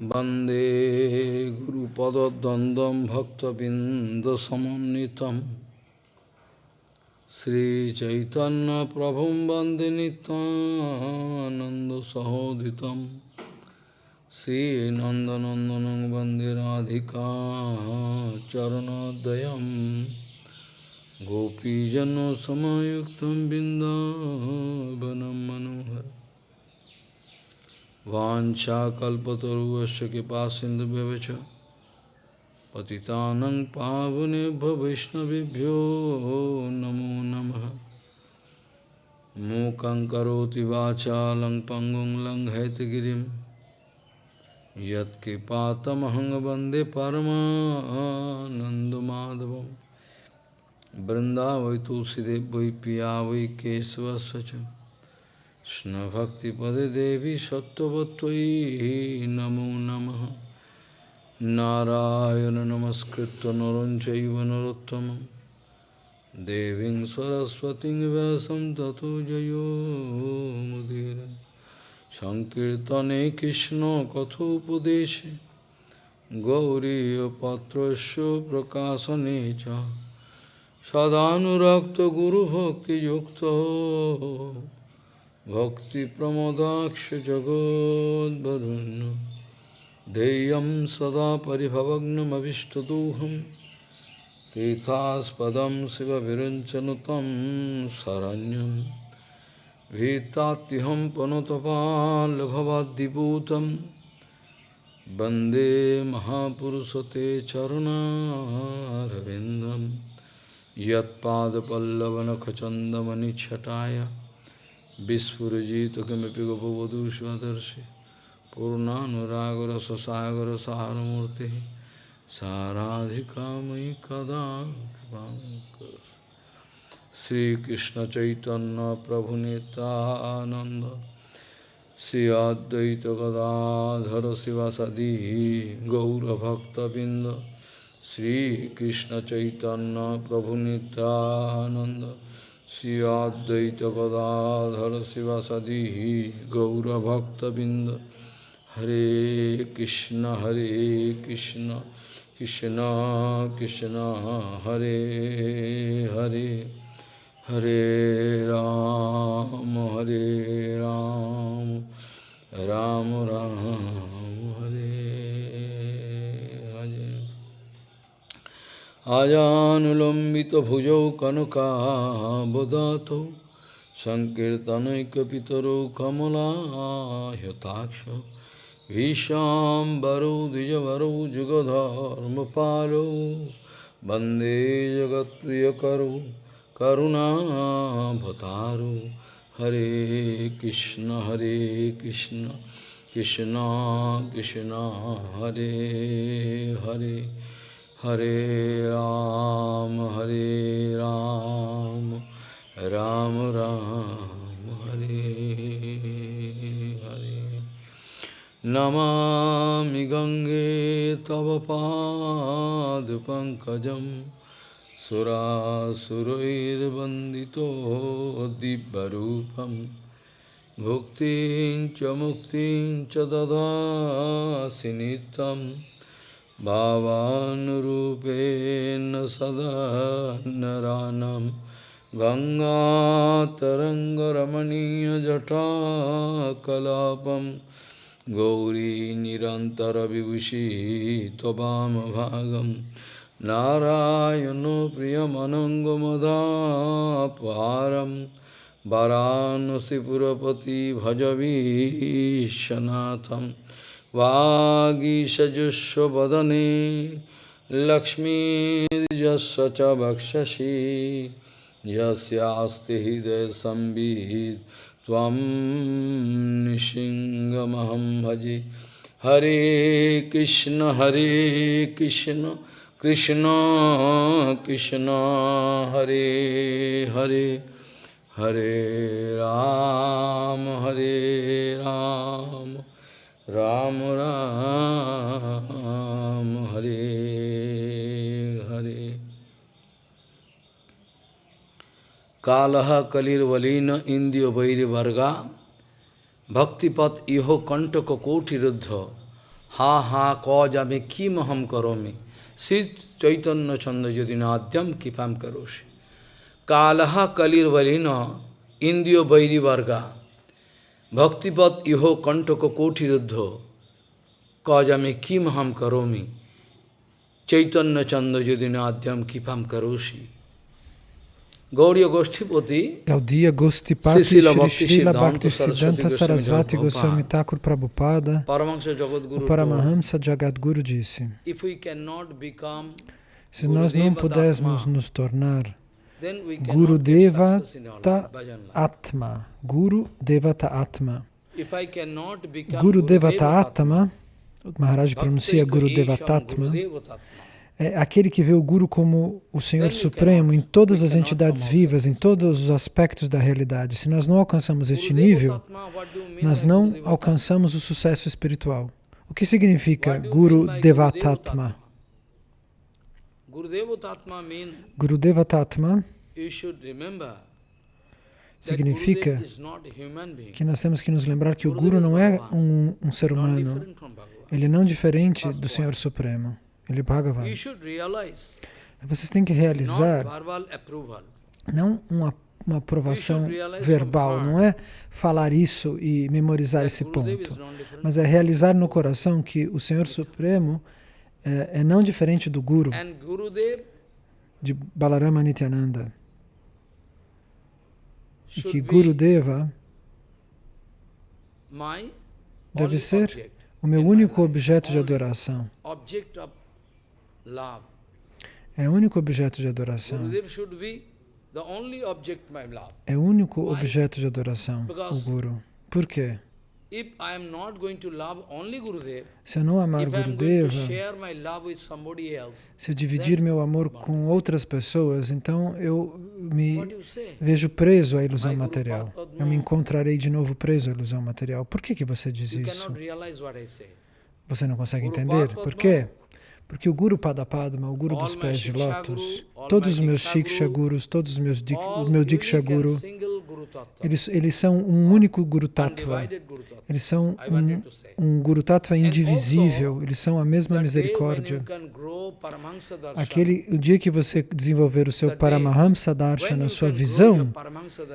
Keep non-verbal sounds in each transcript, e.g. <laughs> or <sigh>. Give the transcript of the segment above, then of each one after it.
वन्दे गुरुपदद्वन्द्वं भक्तबिन्दसमन्वितं श्रीचैतन्यप्रभुं वन्दे नितानन्दसहोदितं श्रीनन्दनन्दनं वन्दे राधिका चरणोदयं गोपीजनसमयुक्तं बिन्दावनं मनोहर Vancha kalpataruvasya kipasindhubevacha Patitanang pavane bhavishnavibhyo namo namaha Mukang karoti vacha lang pangung lang haitagirim Yat kipatamahang bande parama nandumadavam vai tulsidev vai piya vai sacham কৃষ্ণভক্তিপদে দেবী সত্যবতী নমো নম। নারায়ণ নমস্কৃত নরঞ্চৈব নরোত্তম দেবী সরস্বতী ব্যাসম তত জয়োমুদীর সংকীর্তনে কৃষ্ণ কথোপদেশে। গৌরীপত্র প্রকাশনে চ। সদানুরক্ত গুরুভক্তিযুক্ত। भक्तिप्रमोदाक्ष जगोद्वरुन् ध्येयं सदा परिभवग्नमभिष्टदोहं तीर्थास्पदं शिवविरञ्चनुतं शरण्यं भीतात्युहं पनुतपाल्भवाद्दिपूतं वन्दे महापुरुषते चरुणारविन्दं यत्पादपल्लवनखचन्दमनिच्छटाय Vispurajita kamipi gopavadu shivadarshi Purnanuragra sasagara saharamurti Saradhikamai kadam Sri Krishna Chaitanya Prabhu Nityananda Sri Advaita Gadadhara Sivasadi Gaura Bhakta Binda Sri Krishna Chaitanya Prabhu Nityananda श्रीअद्वैतगदाधर शिवसदी गौरभक्तबिंद हरे कृष्ण हरे कृष्ण कृष्ण कृष्ण हरे हरे हरे राम हरे राम राम राम, राम। আজানুলম্বিত ভুজৌ কনকাবদাত সংকীর্তনৈকপিতরৌ কমলাহতাক্ষ ভীষাম্বরৌ দ্বিজবরৌ যুগধর্মপালৌ বন্দে জগৎপ্রিয়করৌ করুণাভতারৌ হরে কৃষ্ণ হরে কৃষ্ণ কৃষ্ণ কৃষ্ণ হরে Hare Hare Ram, Hare Ram, Ram Ram, Hare Hare. Namami Gange Tava Pad Pankajam Sura Surair Bandito Dibbarupam Bhuktin Chamuktin Chadada Sinitam भावानुरूपेण सदा नरानं गङ्गातरङ्गरमणीयजटाकलापं गौरी निरन्तरविभूषी त्ववामभागं नारायणो प्रियमनङ्गमदापहारं वरानसिपुरपति भजवीशनाथम् वागीषजुष्वदने लक्ष्मीर्यस्य च वक्षसि यस्यास्ति हृदयसंवित् त्वं निशिङ्गमहं भजे। हरे कृष्ण हरे कृष्ण कृष्ण कृष्ण, हरे हरे हरे राम हरे Ram. Ram Ram Hare Hare Kalaha Kalir Valina Indio Vairi Varga Bhaktipat Iho Kantaka Koti Ruddha Ha Ha Kajami Ki Maham Karomi Sit Chaitanya Chanda Yudinadhyam Kipam Karoshi Kala ha Kalir Valina Indio Vairi Varga भक्तिपत इहो कंटक कोटिरुद्ध कजमे कि महम करोमी? चैतन्य चंद यदि नाद्यम कृपा करोषि। गौड़ी गोष्ठीपति गौड़ीय गोष्ठीपति श्रील भक्ति सिद्धांत सरस्वती गोस्वामी ठाकुर प्रभुपाद परमहंस जगत गुरु परमहंस जगत गुरु जी से if we can not become से नॉस नो पुदेस मुस नुस तोरनार Guru Devata Atma, Guru Devata Atma, Guru Devata Atma, Maharaj pronuncia Guru Devatatma, é aquele que vê o Guru como o Senhor Supremo em todas as entidades vivas, em todos os aspectos da realidade. Se nós não alcançamos este nível, nós não alcançamos o sucesso espiritual. O que significa Guru Devatatma? Guru Devatatma significa que nós temos que nos lembrar que o Guru não é um, um ser humano, ele é não diferente do Senhor Supremo. Ele é Bhagavan. Vocês têm que realizar não uma, uma aprovação verbal, não é falar isso e memorizar esse ponto, mas é realizar no coração que o Senhor Supremo é, é não diferente do Guru, de Balarama Nityananda, e que Guru Deva deve ser o meu único objeto de adoração. É o único objeto de adoração. É o único objeto de adoração, o Guru. Por quê? Se eu não amar Gurudeva, se eu dividir meu amor com outras pessoas, então eu me vejo preso à ilusão material. Eu me encontrarei de novo preso à ilusão material. Por que, que você diz isso? Você não consegue entender? Por quê? Porque o Guru Padapadma, o Guru dos pés de lótus, todos os meus Shiksha Gurus, todos os meus dik, o meu Diksha Guru, eles, eles são um único Guru Tattva. Eles são um, um Guru Tattva indivisível, eles são a mesma misericórdia. Aquele, o dia que você desenvolver o seu Paramahamsa Darshana, a sua visão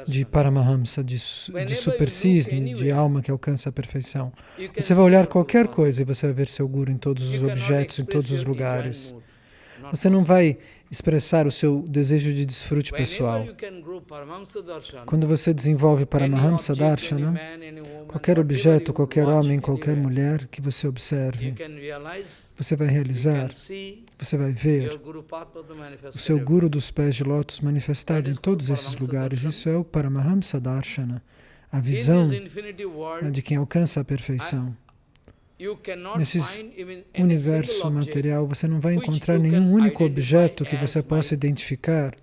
de Paramahamsa, de, de super cisne, de alma que alcança a perfeição, você vai olhar qualquer coisa e você vai ver seu Guru em todos os objetos, em todos os lugares. Você não vai expressar o seu desejo de desfrute pessoal. Quando você desenvolve Paramahamsa Darshana, qualquer objeto, qualquer homem, qualquer mulher que você observe, você vai realizar, você vai ver o seu Guru dos pés de lótus manifestado em todos esses lugares. Isso é o Paramahamsa Darshana, a visão de quem alcança a perfeição. Nesse universo material, você não vai encontrar nenhum único objeto que você possa identificar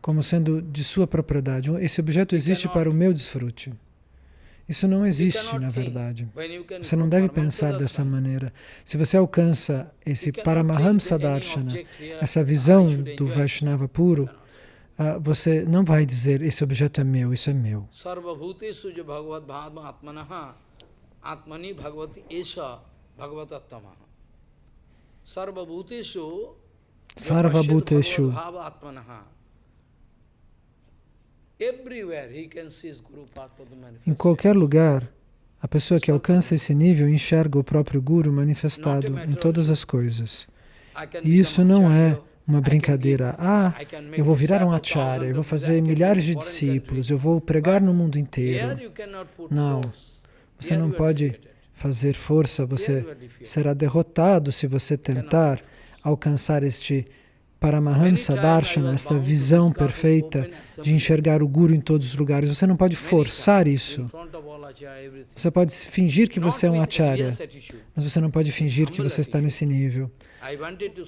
como sendo de sua propriedade. Esse objeto existe para o meu desfrute. Isso não existe, na verdade. Você não deve pensar dessa maneira. Se você alcança esse Paramahamsa Darshana, essa visão do Vaishnava puro, uh, você não vai dizer, esse objeto é meu, isso é meu. Atmani Bhagavati Esha Bhagavatatama. Sarva Bhuteshu Sarva Bhuteshu Em qualquer lugar, a pessoa que alcança esse nível enxerga o próprio Guru manifestado em todas as coisas. E isso não é uma brincadeira. Ah, eu vou virar um acharya, eu vou fazer milhares de discípulos, eu vou pregar no mundo inteiro. Não. Você não pode fazer força, você será derrotado se você tentar alcançar este Paramahamsa Darshana, esta visão perfeita de enxergar o Guru em todos os lugares. Você não pode forçar isso. Você pode fingir que você é um acharya, mas você não pode fingir que você está nesse nível.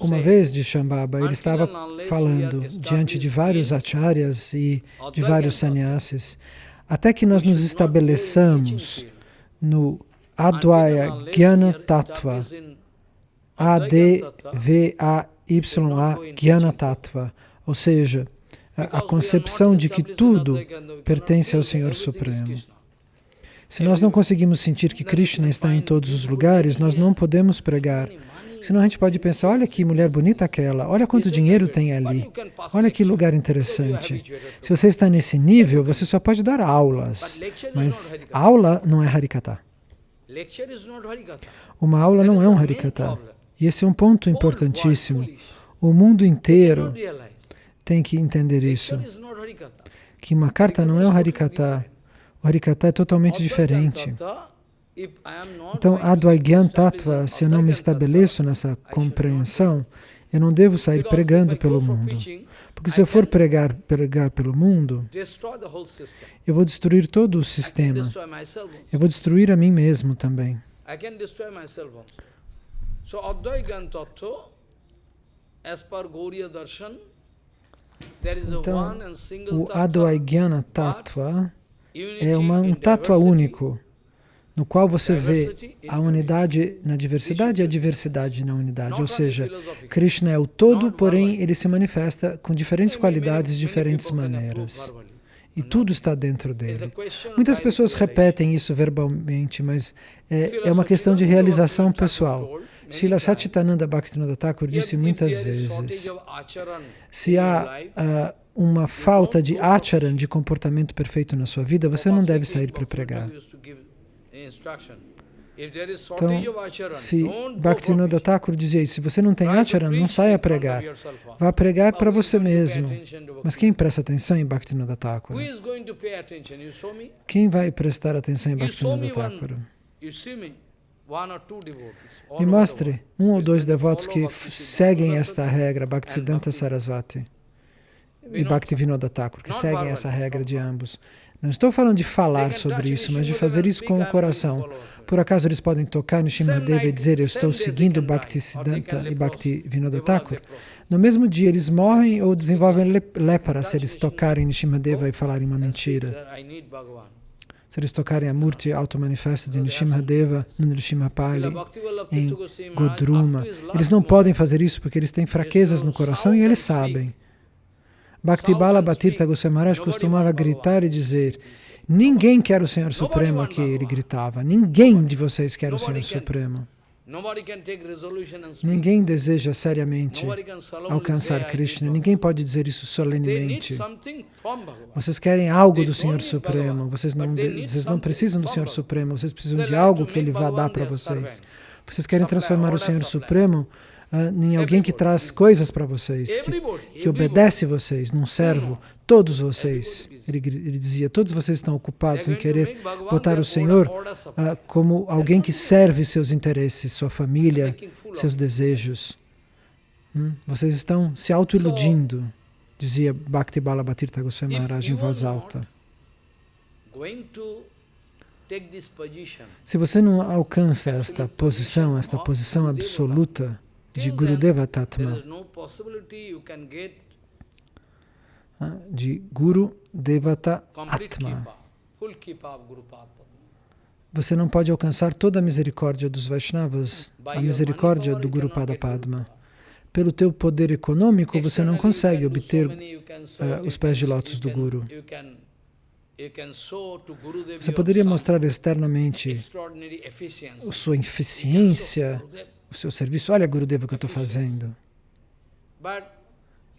Uma vez de Shambhava, ele estava falando diante de vários acharyas e de vários sannyasis, até que nós nos estabeleçamos no Advaya Jnana Tattva, A-D-V-A-Y-A Jnana Tattva, ou seja, a, a concepção de que tudo pertence ao Senhor Supremo. Se nós não conseguimos sentir que Krishna está em todos os lugares, nós não podemos pregar. Senão a gente pode pensar, olha que mulher bonita aquela, olha quanto dinheiro tem ali, olha que lugar interessante. Se você está nesse nível, você só pode dar aulas, mas aula não é Harikata. Uma aula não é um Harikata. E esse é um ponto importantíssimo. O mundo inteiro tem que entender isso. Que uma carta não é um Harikata. O Harikata é totalmente diferente. Então, Advaigyan Tattva, se eu não me estabeleço nessa compreensão, eu não devo sair pregando pelo mundo. Porque se eu for pregar, pregar pelo mundo, eu vou destruir todo o sistema. Eu vou destruir a mim mesmo também. Então, o Advaigyana Tattva é uma, um tattva único no qual você vê a unidade na diversidade e a diversidade na unidade. Ou seja, Krishna é o todo, porém ele se manifesta com diferentes qualidades de diferentes maneiras. E tudo está dentro dele. Muitas pessoas repetem isso verbalmente, mas é, é uma questão de realização pessoal. Srila Satchitananda Bhaktivinoda Thakur disse muitas vezes, se há uh, uma falta de acharan, de comportamento perfeito na sua vida, você não deve sair para pregar. Então, se Bhaktivinoda Thakur dizia isso, se você não tem acharan, não saia a pregar. Vá pregar para você mesmo. Mas quem presta atenção em Bhaktivinoda Thakur? Quem vai prestar atenção em Bhaktivinoda Thakur? Me? Mostre um ou dois devotos que seguem esta regra, Bhaktisiddhanta Sarasvati e Bhaktivinoda Thakur, que seguem essa regra de ambos. Não estou falando de falar sobre isso, mas de fazer isso com o coração. Por acaso eles podem tocar no Shimadeva e dizer, eu estou seguindo Bhaktisiddhanta e Bhaktivinoda Thakur? No mesmo dia eles morrem ou desenvolvem lepra se eles tocarem no Shimadeva e falarem uma mentira. Se eles tocarem a Murti auto-manifesta de Nishimhadeva, no Nrishimapali, em Godruma, eles não podem fazer isso porque eles têm fraquezas no coração e eles sabem. Bhaktibala Bhatirtha Goswami Maharaj costumava gritar e dizer Ninguém quer o Senhor Supremo aqui, ele gritava. Ninguém de vocês quer o Senhor Supremo. Ninguém deseja seriamente alcançar Krishna. Ninguém pode dizer isso solenemente. Vocês querem algo do Senhor Supremo. Vocês não, vocês não precisam do Senhor Supremo. Vocês precisam de algo que Ele vá dar para vocês. Vocês querem transformar o Senhor Supremo em alguém que traz coisas para vocês, que, que, obedece vocês, num servo, todos vocês. Ele, ele, dizia, todos vocês estão ocupados em querer botar o Senhor uh, como alguém que serve seus interesses, sua família, seus desejos. Hum? Vocês estão se autoiludindo, dizia Bhakti Bala Bhatirtha Goswami Maharaj em voz alta. Se você não alcança esta posição, esta posição absoluta, de Gurudeva Tatma. Ah, de Guru Devata Atma. Você não pode alcançar toda a misericórdia dos Vaishnavas, a misericórdia do Guru Pada Padma. Pelo teu poder econômico, você não consegue obter uh, os pés de lótus do Guru. Você poderia mostrar externamente a sua eficiência, o seu serviço. Olha, Gurudeva, o que eu estou fazendo.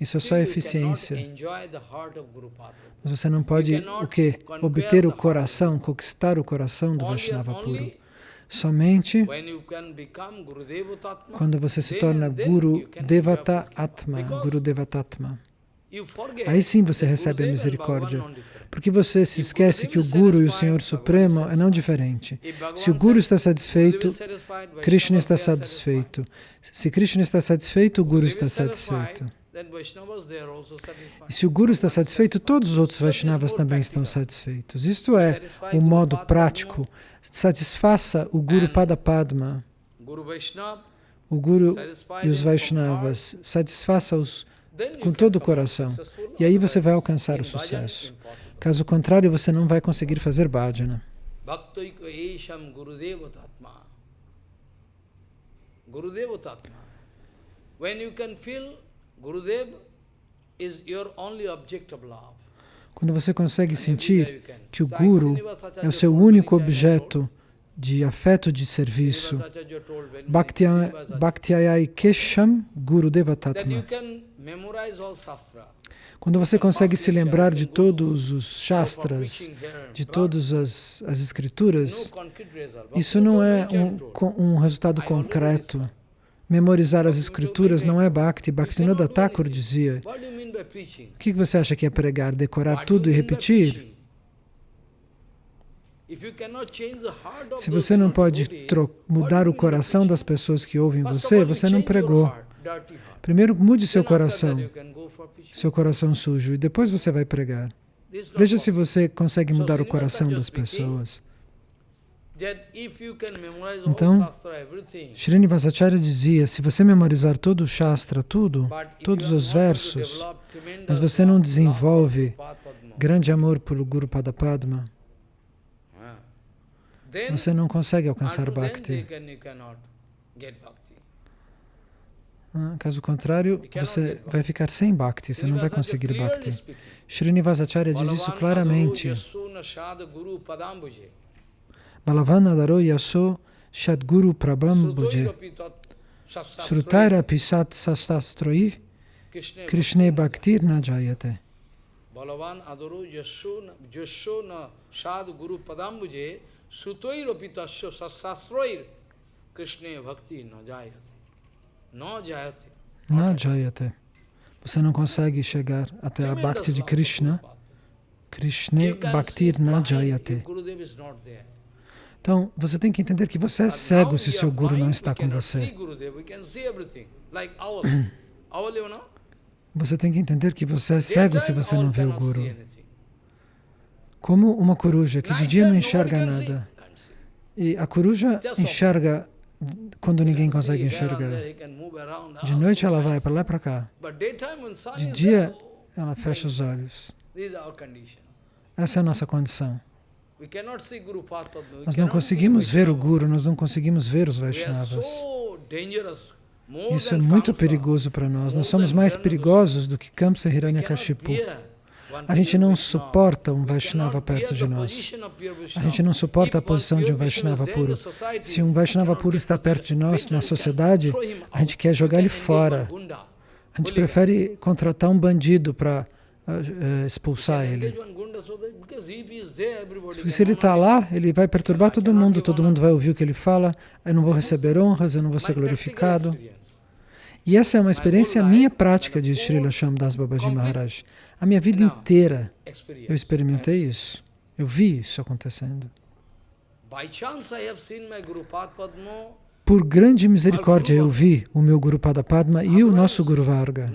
Isso é só eficiência. Mas você não pode o quê? Obter o coração, conquistar o coração do Vaishnava puro. Somente quando você se torna Guru Devata Atma, Guru Devatatma. Aí sim você recebe a misericórdia. Porque você se esquece que o Guru e o Senhor Supremo é não diferente. Se o Guru está satisfeito, Krishna está satisfeito. Se Krishna está satisfeito, o Guru está satisfeito. E se o Guru está satisfeito, todos os outros Vaishnavas também estão satisfeitos. Isto é o modo prático. Satisfaça o Guru Pada Padma, o Guru e os Vaishnavas. Satisfaça-os com todo o coração. E aí você vai alcançar o sucesso. Caso contrário, você não vai conseguir fazer bhajana. Of love. Quando você consegue sentir que o Guru é o seu único objeto de afeto de serviço, Bhaktyayai Kesham Guru Devatatma. Quando você consegue se lembrar de todos os shastras, de todas as, as escrituras, isso não é um, um resultado concreto. Memorizar as escrituras não é Bhakti. Bhaktivinoda Thakur dizia, o que você acha que é pregar? Decorar tudo e repetir? Se você não pode mudar o coração das pessoas que ouvem você, você não pregou. Primeiro mude seu coração, seu coração sujo, e depois você vai pregar. Veja se você consegue mudar o coração das pessoas. Então, Srinivasacharya dizia, se você memorizar todo o Shastra, tudo, todos os versos, mas você não desenvolve grande amor pelo Guru Padapadma, você não consegue alcançar Bhakti. Ah, caso contrário, você vai ficar sem Bhakti, você não vai conseguir Bhakti. Srinivasacharya diz isso claramente. Balavana daro yaso shadguru prabham bhuje. Srutaira pisat sastastroi Krishne bhaktir na jayate. Balavan adaro yaso shadguru padam bhuje Sutoir apitasya sasastroir Krishne bhakti na jayate. Na jayate. Na jayate. Você não consegue chegar até a bhakti de Krishna. Krishna bhaktir na jayate. Então, você tem que entender que você é cego se seu Guru não está com você. <clears throat> Você tem que entender que você é cego se você não vê o Guru. Como uma coruja que de dia não enxerga nada. E a coruja enxerga quando ninguém consegue enxergar. De noite ela vai para lá e para cá. De dia ela fecha os olhos. Essa é a nossa condição. Nós não conseguimos ver o Guru, nós não conseguimos ver os Vaishnavas. Isso é muito perigoso para nós. Nós somos mais perigosos do que Kamsa Hiranyakashipu. A gente não suporta um Vaishnava perto de nós. A gente não suporta a posição de um Vaishnava puro. Se um Vaishnava puro está perto de nós, na sociedade, a gente quer jogar ele fora. A gente prefere contratar um bandido para uh, expulsar ele. Porque se ele está lá, ele vai perturbar todo mundo, todo mundo vai ouvir o que ele fala, eu não vou receber honras, eu não vou ser glorificado. E essa é uma experiência minha prática, diz Srila Shamdas Babaji Maharaj. A minha vida inteira eu experimentei isso. Eu vi isso acontecendo. Por grande misericórdia eu vi o meu Guru Padma e o nosso Guru Varga.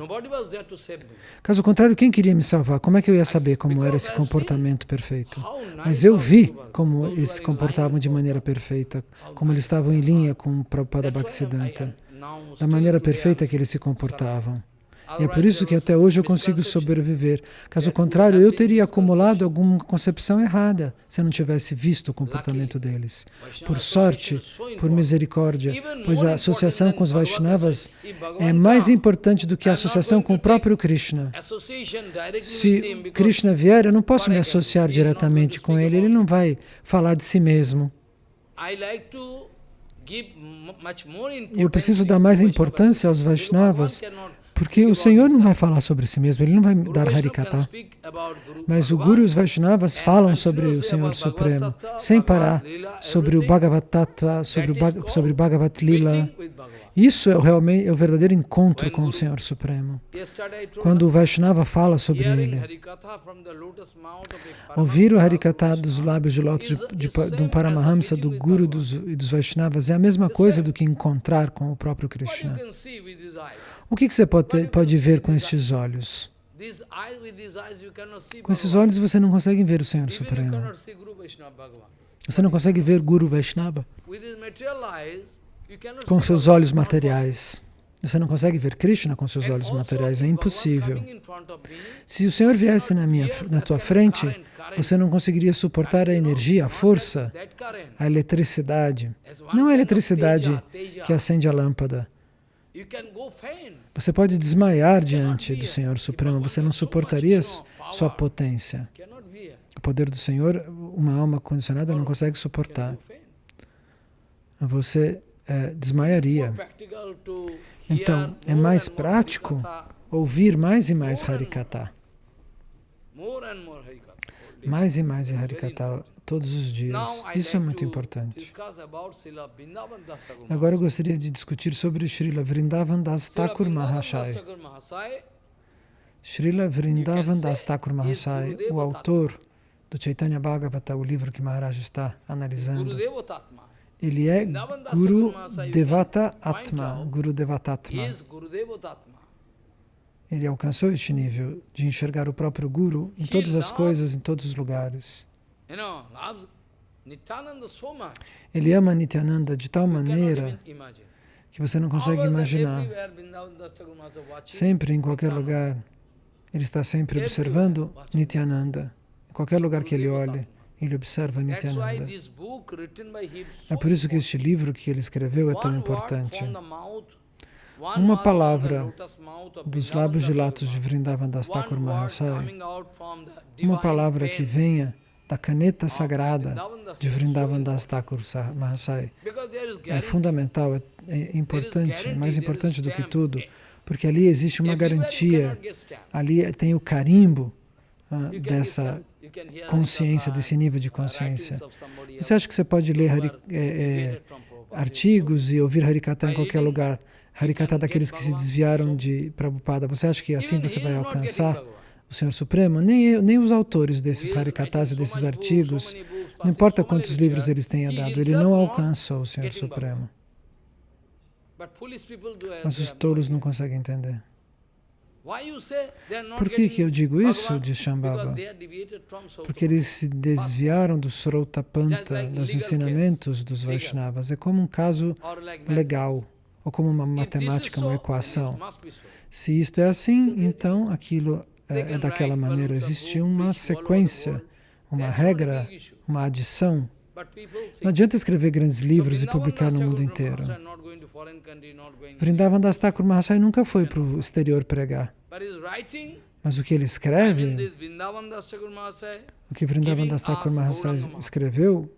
Caso contrário, quem queria me salvar? Como é que eu ia saber como era esse comportamento perfeito? Mas eu vi como eles se comportavam de maneira perfeita, como eles estavam em linha com o Prabhupada Bhaktisiddhanta da maneira perfeita que eles se comportavam. E é por isso que até hoje eu consigo sobreviver. Caso contrário, eu teria acumulado alguma concepção errada se eu não tivesse visto o comportamento deles. Por sorte, por misericórdia, pois a associação com os Vaishnavas é mais importante do que a associação com o próprio Krishna. Se Krishna vier, eu não posso me associar diretamente com ele, ele não vai falar de si mesmo. Eu preciso dar mais importância aos Vaishnavas, porque o Senhor não vai falar sobre si mesmo, Ele não vai dar Harikata. Mas o Guru e os Vaishnavas falam sobre o Senhor Supremo, sem parar, sobre o Bhagavad sobre o sobre Bhagavad Lila. Isso é o, realmente, é o verdadeiro encontro com o Senhor Supremo. Quando o Vaishnava fala sobre ele, ouvir o Harikata dos lábios de lótus de, de, de um Paramahamsa, do Guru dos, e dos Vaishnavas, é a mesma coisa do que encontrar com o próprio Krishna. O que, que você pode, pode ver com estes olhos? Com esses olhos você não consegue ver o Senhor Supremo. Você não consegue ver Guru Vaishnava com seus olhos materiais. Você não consegue ver Krishna com seus olhos materiais, é impossível. Se o Senhor viesse na, minha, na tua frente, você não conseguiria suportar a energia, a força, a eletricidade. Não a eletricidade que acende a lâmpada, Você pode desmaiar diante do Senhor Supremo, você não suportaria sua potência. O poder do Senhor, uma alma condicionada não consegue suportar. Você é, desmaiaria. Então, é mais prático ouvir mais e mais Harikata. Mais e mais Harikata todos os dias. Isso é muito importante. Agora eu gostaria de discutir sobre Srila Vrindavan Das Thakur Mahashai. Srila Vrindavan Das Thakur Mahashai, o autor do Chaitanya Bhagavata, o livro que Maharaj está analisando. Ele é Guru Devata Atma, Guru Devata Atma. Ele alcançou este nível de enxergar o próprio Guru em todas as coisas, em todos os lugares. Ele ama Nityananda de tal maneira que você não consegue imaginar. Sempre, em qualquer lugar, ele está sempre observando Nityananda. Em qualquer lugar que ele olhe, ele observa Nityananda. É por isso que este livro que ele escreveu é tão importante. Uma palavra dos lábios dilatos de Vrindavan Das Thakur Mahasaya, uma palavra que venha da caneta sagrada de Vrindavan Das Thakur Mahasaya é fundamental, é, é importante, mais importante do que tudo, porque ali existe uma garantia, ali tem o carimbo ah, dessa consciência, desse nível de consciência. Você acha que você pode ler é, é, artigos e ouvir Harikata em qualquer lugar? Harikata daqueles que se desviaram de Prabhupada. Você acha que assim você vai alcançar o Senhor Supremo? Nem, nem os autores desses Harikatas e desses artigos, não importa quantos livros eles tenham dado, ele não alcança o Senhor Supremo. Mas os tolos não conseguem entender. Por que, que eu digo isso, diz Shambhava? Porque eles se desviaram do Srotapanta, dos ensinamentos dos Vaishnavas. É como um caso legal, ou como uma matemática, uma equação. Se isto é assim, então aquilo é, é daquela maneira. Existe uma sequência, uma regra, uma adição. Não adianta escrever grandes livros e publicar no mundo inteiro. Vrindavan Das Thakur Mahasaya nunca foi para o exterior pregar. Mas o que ele escreve, o que Vrindavan Das Thakur Mahasaya escreveu,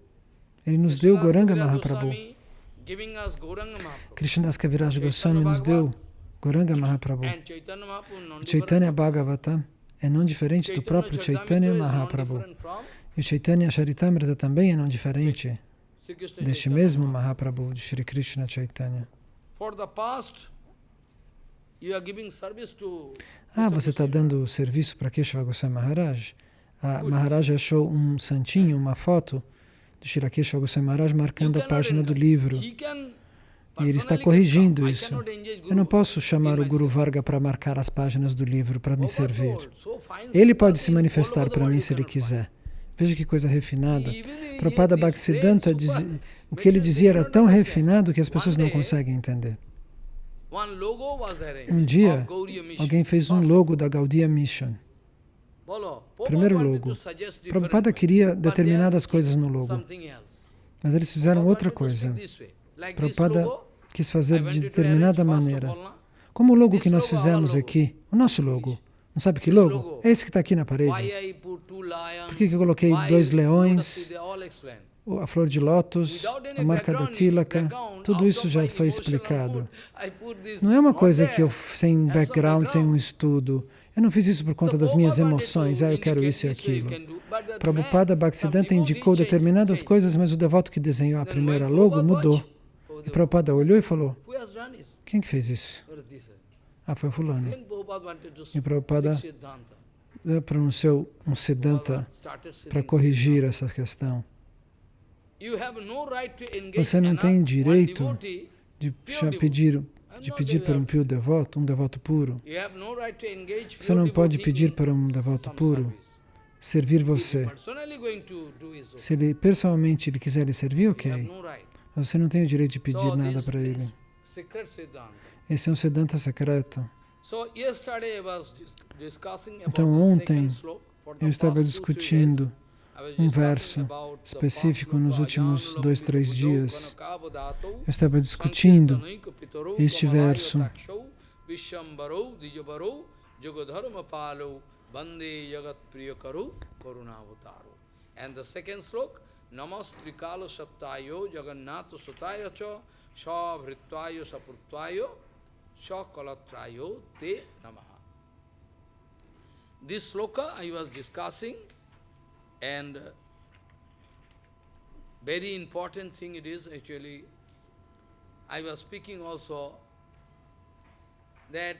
ele nos deu Goranga Mahaprabhu. Krishnadas Kaviraj Goswami nos deu Goranga Mahaprabhu. O Chaitanya Bhagavata é não diferente do próprio Chaitanya Mahaprabhu. E o Chaitanya Charitamrita também é não diferente deste mesmo Mahaprabhu, de Sri Krishna Chaitanya. Ah, você está dando serviço para Keshava Goswami Maharaj? A Maharaj achou um santinho, uma foto de Shri Keshava Goswami Maharaj marcando a página do livro. E ele está corrigindo isso. Eu não posso chamar o Guru Varga para marcar as páginas do livro para me servir. Ele pode se manifestar para mim se ele quiser. Veja que coisa refinada. Prabhupada Bhaktisiddhanta, diz, o que ele dizia era tão refinado que as pessoas não conseguem entender. Um dia, alguém fez um logo da Gaudiya Mission. Primeiro logo. Prabhupada queria determinadas coisas no logo. Mas eles fizeram outra coisa. Prabhupada quis fazer de determinada maneira. Como o logo que nós fizemos aqui, o nosso logo. Não sabe que logo? É esse que está aqui na parede. Por que, que eu coloquei dois leões, a flor de lótus, a marca da tilaka? Tudo isso já foi explicado. Não é uma coisa que eu, sem background, sem um estudo. Eu não fiz isso por conta das minhas emoções, ah, eu quero isso e aquilo. Prabhupada Bhaktisiddhanta indicou determinadas coisas, mas o devoto que desenhou a primeira logo mudou. E Prabhupada olhou e falou, quem que fez isso? Ah, foi fulano. E Prabhupada eh, pronunciou um Siddhanta para corrigir essa questão. Você não tem direito de pedir, de pedir para um pio devoto, um devoto puro. Você não pode pedir para um devoto puro servir você. Se ele pessoalmente ele quiser lhe servir, ok. Mas você não tem o direito de pedir nada para ele. Esse é um Siddhanta secreto. Então, ontem eu estava discutindo um verso específico nos últimos dois, três dias. Eu estava discutindo este verso. And the second sloka, Namastrikalo Sattayo Jagannath Sutayo Cha Savritvayo Sapurtvayo Sakalatrayo Te Namaha. This sloka I was discussing and very important thing it is actually, I was speaking also that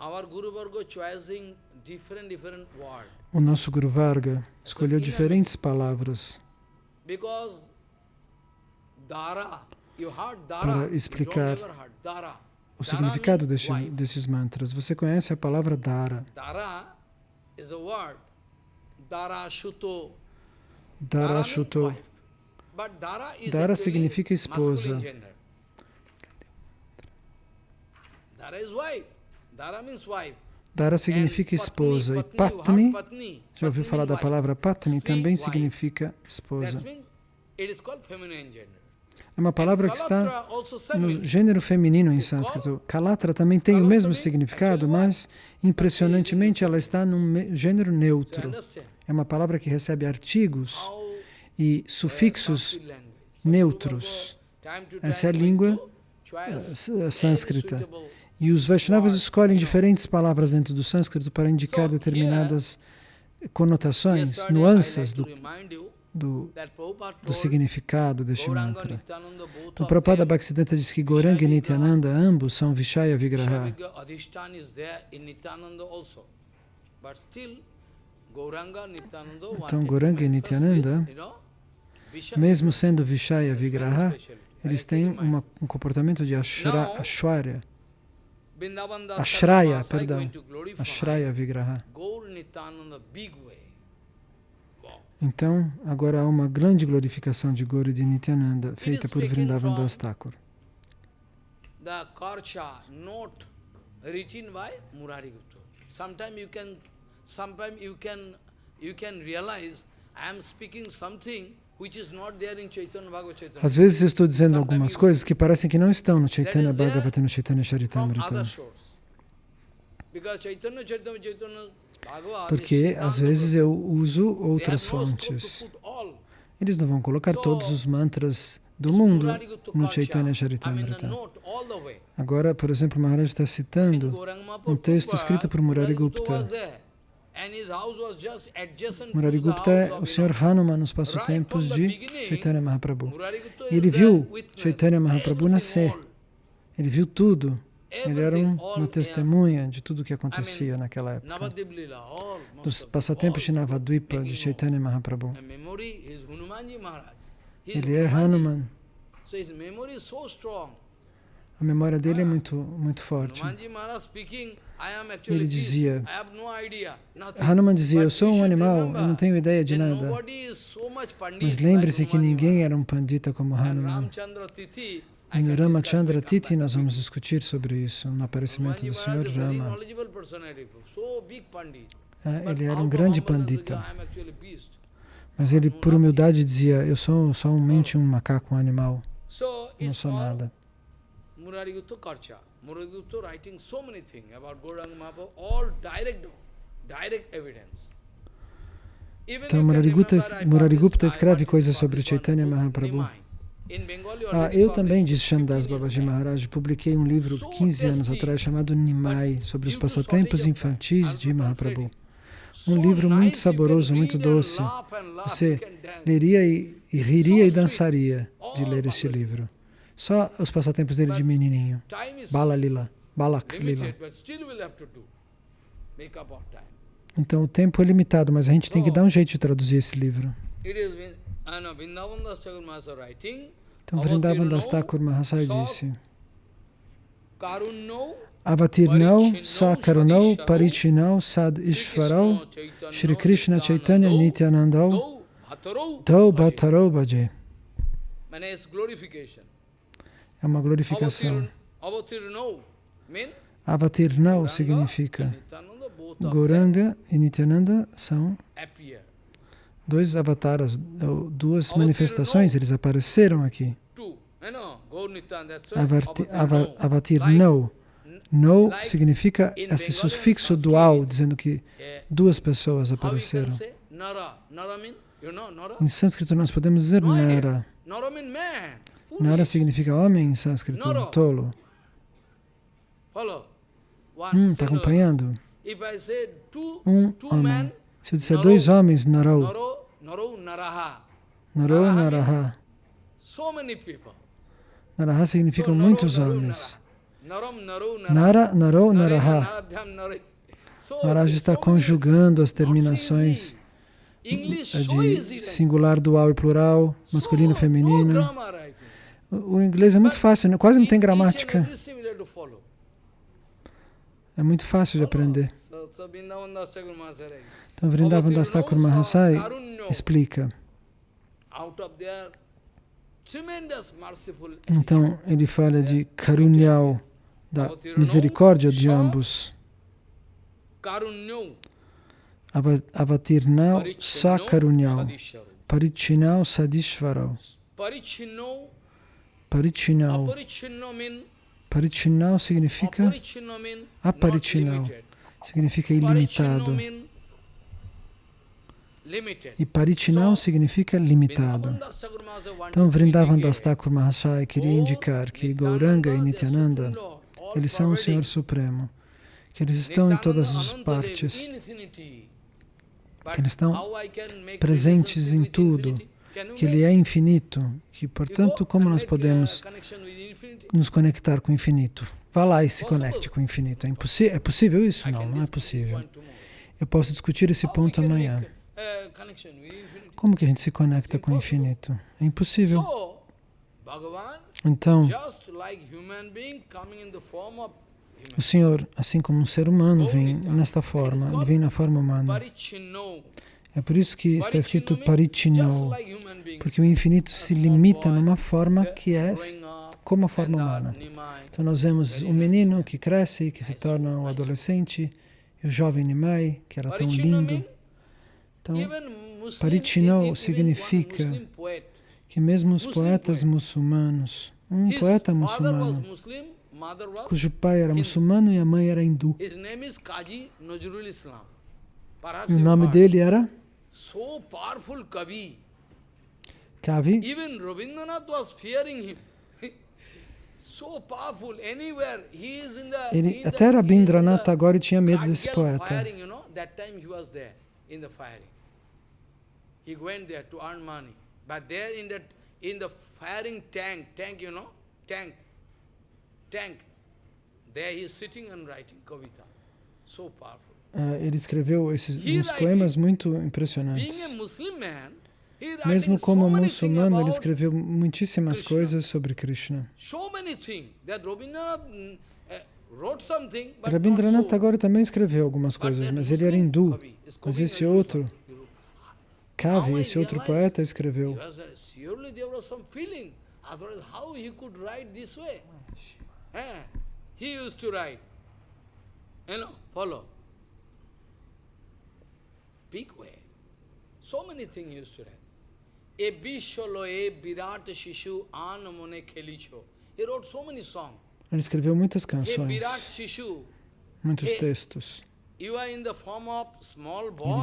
our Guru Varga choosing different different words. O nosso Guru Varga escolheu diferentes palavras para explicar o significado deste, desses mantras. Você conhece a palavra Dara? Dara Shuto. Dara significa esposa. Dara is wife. Dara means wife. Dara significa esposa. E Patni, já ouviu falar da palavra Patni? Também significa esposa. É uma palavra que está no gênero feminino em sânscrito. Kalatra também tem o mesmo significado, mas impressionantemente ela está num gênero neutro. É uma palavra que recebe artigos e sufixos neutros. Essa é a língua uh, sânscrita. E os Vaishnavas escolhem diferentes palavras dentro do sânscrito para indicar determinadas conotações, nuances do, do, do significado deste mantra. Então, Prabhupada Bhaktisiddhanta diz que Goranga e Nityananda ambos são Vishaya Vigraha. Então, Goranga e Nityananda, mesmo sendo Vishaya Vigraha, eles têm uma, um comportamento de ashra, Ashwarya. Ashraya, perdão, Ashraya Vigraha. Então, agora há uma grande glorificação de Gauri de Nityananda, feita por Vrindavan Das Thakur. The Karcha note written by Murari Gupta. Sometimes you can, sometimes you can, you can realize I am speaking something às vezes eu estou dizendo algumas coisas que parecem que não estão no Chaitanya Bhagavata no Chaitanya Charitamrita. Porque às vezes eu uso outras fontes. Eles não vão colocar todos os mantras do mundo no Chaitanya Charitamrita. Agora, por exemplo, Maharaj está citando um texto escrito por Murari Gupta. Murari Gupta é o Sr. Hanuman nos passatempos de Chaitanya Mahaprabhu. E ele viu Chaitanya Mahaprabhu nascer. Ele viu tudo. Ele era um, uma testemunha de tudo o que acontecia naquela época. Dos passatempos de Navadvipa de Chaitanya Mahaprabhu. Ele é Hanuman. A memória dele é muito, muito forte. Ele dizia, Hanuman dizia, eu sou um animal, eu não tenho ideia de nada. Mas lembre-se que ninguém era um pandita como Hanuman. E no Ramachandra Titi nós vamos discutir sobre isso, no aparecimento do Senhor Rama. É, ele era um grande pandita. Mas ele, por humildade, dizia, eu sou somente um macaco, um animal. Não sou nada. Murarigutta Karcha. Murarigutta writing so many things about Gauranga Mahaprabhu, all direct, direct evidence. Então, Murarigupta escreve coisas sobre Chaitanya Mahaprabhu. Ah, eu também, diz Chandas Babaji Maharaj, publiquei um livro 15 anos atrás chamado Nimai, sobre os passatempos infantis de Mahaprabhu. Um livro muito saboroso, muito doce. Você leria e, e riria e dançaria de ler este livro. Só os passatempos dele de menininho. Bala Lila, Balak Lila. Então o tempo é limitado, mas a gente tem que dar um jeito de traduzir esse livro. Então Vrindavan Das Thakur Mahasaya disse Avatirnau, Sakarunau, Parichinau, Sad Ishvarau, Shri Krishna Chaitanya Nityanandau, Dau Bhattarau Bhaje. É uma glorificação. Avatirnau significa Goranga e Nityananda são dois avataras, duas manifestações, eles apareceram aqui. Ava, avatir no. No significa esse sufixo dual, dizendo que duas pessoas apareceram. Em sânscrito nós podemos dizer Nara. Nara significa homem em sânscrito, tolo. Hum, está acompanhando? Um homem. Se eu disser dois homens, Narau. Narau, Naraha. Naraha significa muitos homens. Nara, Narau, Naraha. Maharaj está conjugando as terminações de singular, dual e plural, masculino e feminino. O inglês é muito fácil, né? quase não tem gramática. É muito fácil de aprender. Então, Vrindavan Das Thakur Mahasai explica. Então, ele fala de Karunyal, da misericórdia de ambos. Avatirnau Sakarunyal, Parichinau Sadishvarau. Parichinau. Parichinau significa aparichinau, significa ilimitado. E Parichinau significa limitado. Então, Vrindavan Das Thakur Mahasaya queria indicar que Gauranga e Nityananda, eles são o Senhor Supremo, que eles estão em todas as partes, que eles estão presentes em tudo, que Ele é infinito, que, portanto, como nós podemos nos conectar com o infinito? Vá lá e se conecte com o infinito. É, é possível isso? Não, não é possível. Eu posso discutir esse ponto amanhã. Como que a gente se conecta com o infinito? É impossível. Então, o Senhor, assim como um ser humano, vem nesta forma, ele vem na forma humana. É por isso que está escrito Parichino, porque o infinito se limita numa forma que é como a forma humana. Então nós vemos um menino que cresce, que se torna um adolescente, e o jovem Nimai, que era tão lindo. Então, Parichino significa que mesmo os poetas muçulmanos, um poeta muçulmano, cujo pai era muçulmano e a mãe era hindu, e o nome dele era? So powerful Kavi. <laughs> Ele, até Rabindranath Tagore tinha medo desse poeta. Firing, you know, that time he the went there to earn money. But there in that in the firing tank, tank, you know, tank, tank, there he is sitting and writing Kavita. So powerful. Uh, ele escreveu esses uns poemas muito impressionantes. Mesmo como muçulmano, ele escreveu muitíssimas coisas sobre Krishna. Mm, eh, Rabindranath Tagore também escreveu algumas coisas, mas ele era hindu. Mas esse outro, Kavi, esse outro poeta, escreveu. Songs. Ele escreveu muitas canções, muitos textos. Ele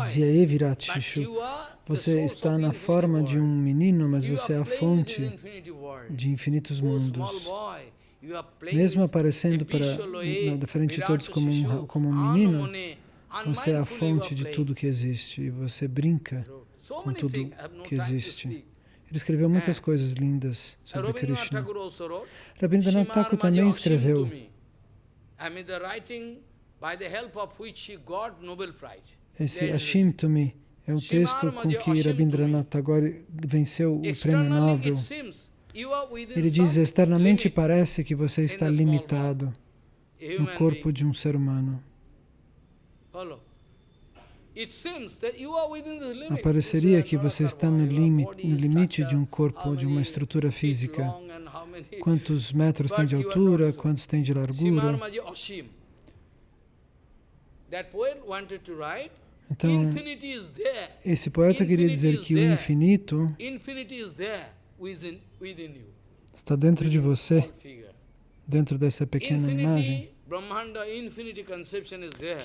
dizia, E Virat Shishu, você está na forma de um menino, mas você é a fonte de infinitos mundos. Mesmo aparecendo para, na frente de todos como um, como um menino, você é a fonte de tudo que existe e você brinca com tudo que existe. Ele escreveu muitas coisas lindas sobre Krishna. Rabindranath Thakur também escreveu esse Ashim to Me é o texto com que Rabindranath Tagore venceu o prêmio Nobel. Ele diz, externamente parece que você está limitado no corpo de um ser humano. Apareceria que você está no limite, no limite de um corpo, de uma estrutura física. Quantos <laughs> metros tem de altura, quantos tem de largura. Então, esse poeta queria dizer que o infinito está dentro de você, dentro dessa pequena imagem.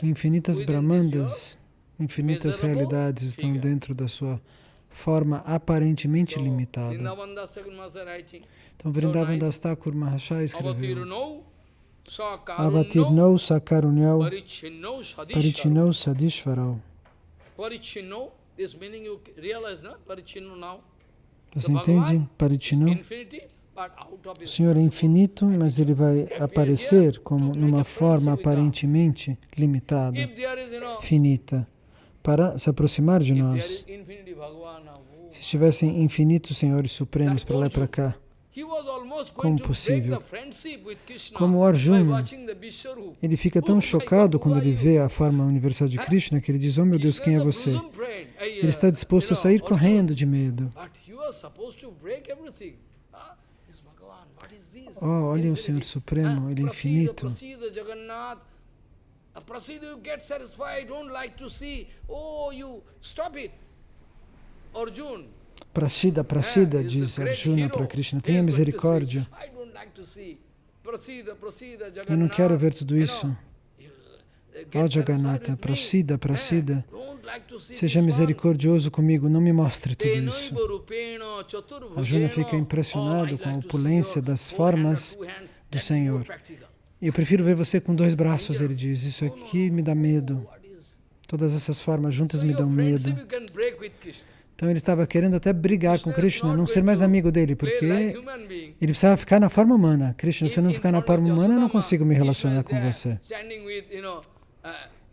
Que infinitas Brahmandas, infinitas realidades estão dentro da sua forma aparentemente limitada. Então, Vrindavan. Das Thakur Mahashaya escreveu Avatirno, Sakaruno, Avatirnau Sakarunyau. Parichinau Sadishvarau. Parichinno, this meaning you realize, no? Parichinno now. Você entende? Parichinau? O Senhor é infinito, mas ele vai aparecer como numa forma aparentemente limitada, is, finita, para se aproximar de nós. is oh, Se estivessem infinitos senhores supremos para lá e para cá, Como possível? Como Arjuna, ele fica tão chocado quando ele vê a forma universal de Krishna que ele diz: Oh meu Deus, quem é você? Ele está disposto a sair correndo de medo. Oh, olha o. Senhor Supremo, ele é infinito. Prasida, Jagannath. Prasida, you get satisfied, don't like to see. Oh, you stop it. Arjun. Prasida, Prasida, is diz Arjuna para Krishna, tenha misericórdia. Eu não quero ver tudo isso. uh, Ó satisfied Jagannatha. Prasida, Prasida, seja misericordioso comigo, não me mostre tudo isso. Arjuna fica Oh, impressionado com a opulência das formas do Senhor. Eu prefiro ver você com dois braços, ele diz. Isso aqui me dá medo. What is- Todas essas formas juntas me dão medo. Então ele estava querendo até brigar com Krishna não ser mais amigo dele, porque ele precisava ficar na forma humana. Krishna, se eu não ficar na forma humana, eu não consigo me relacionar com você.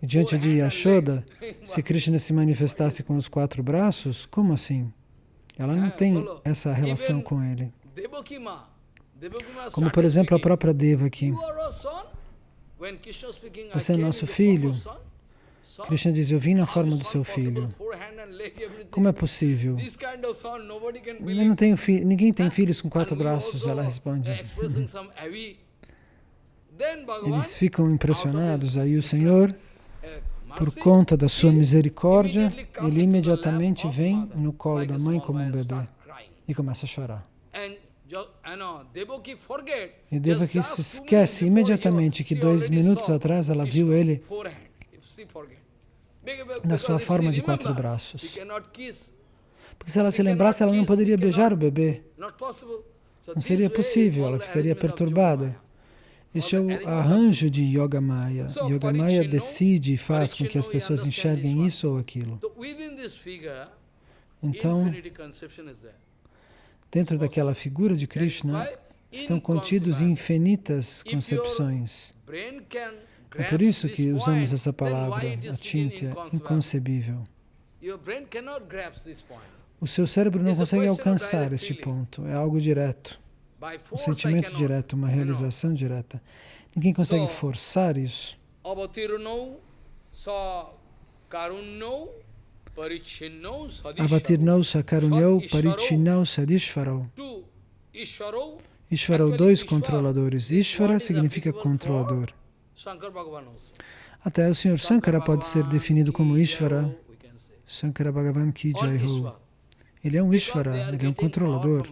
E diante de Yashoda, se Krishna se manifestasse com os quatro braços, como assim? Ela não tem essa relação com ele. Como, por exemplo, a própria Deva aqui. Você é nosso filho. Krishna diz, eu vim na forma do seu filho. Como é possível? Eu não tenho fi ninguém tem filhos com quatro braços, ela responde. Eles ficam impressionados. Aí o Senhor, por mercy, conta da sua misericórdia, ele imediatamente vem no colo da mãe como um bebê e começa a chorar. Forget. E Devaki se esquece imediatamente que dois minutos atrás ela viu ele na sua forma de quatro braços. Porque se ela se lembrasse, ela não poderia beijar o bebê. Não seria possível, ela ficaria perturbada. Este é o arranjo de Yoga Maya. Yoga Maya decide e faz com que as pessoas enxerguem isso ou aquilo. Então, dentro daquela figura de Krishna, estão contidos infinitas concepções. É por isso que usamos essa palavra, it is a Chintya, inconceivable? inconcebível. O seu cérebro não consegue alcançar este ponto. É algo direto, um sentimento direto, uma realização direta. Ninguém consegue forçar isso. Avatirnau Sakarunyau. Parichinau Sadishvarau. Ishvarau, dois controladores. Ishvara significa controlador. Até o Senhor Sankara pode ser definido como Ishvara. Sankara Bhagavan Ki. Ele é um Ishvara, ele é um power controlador.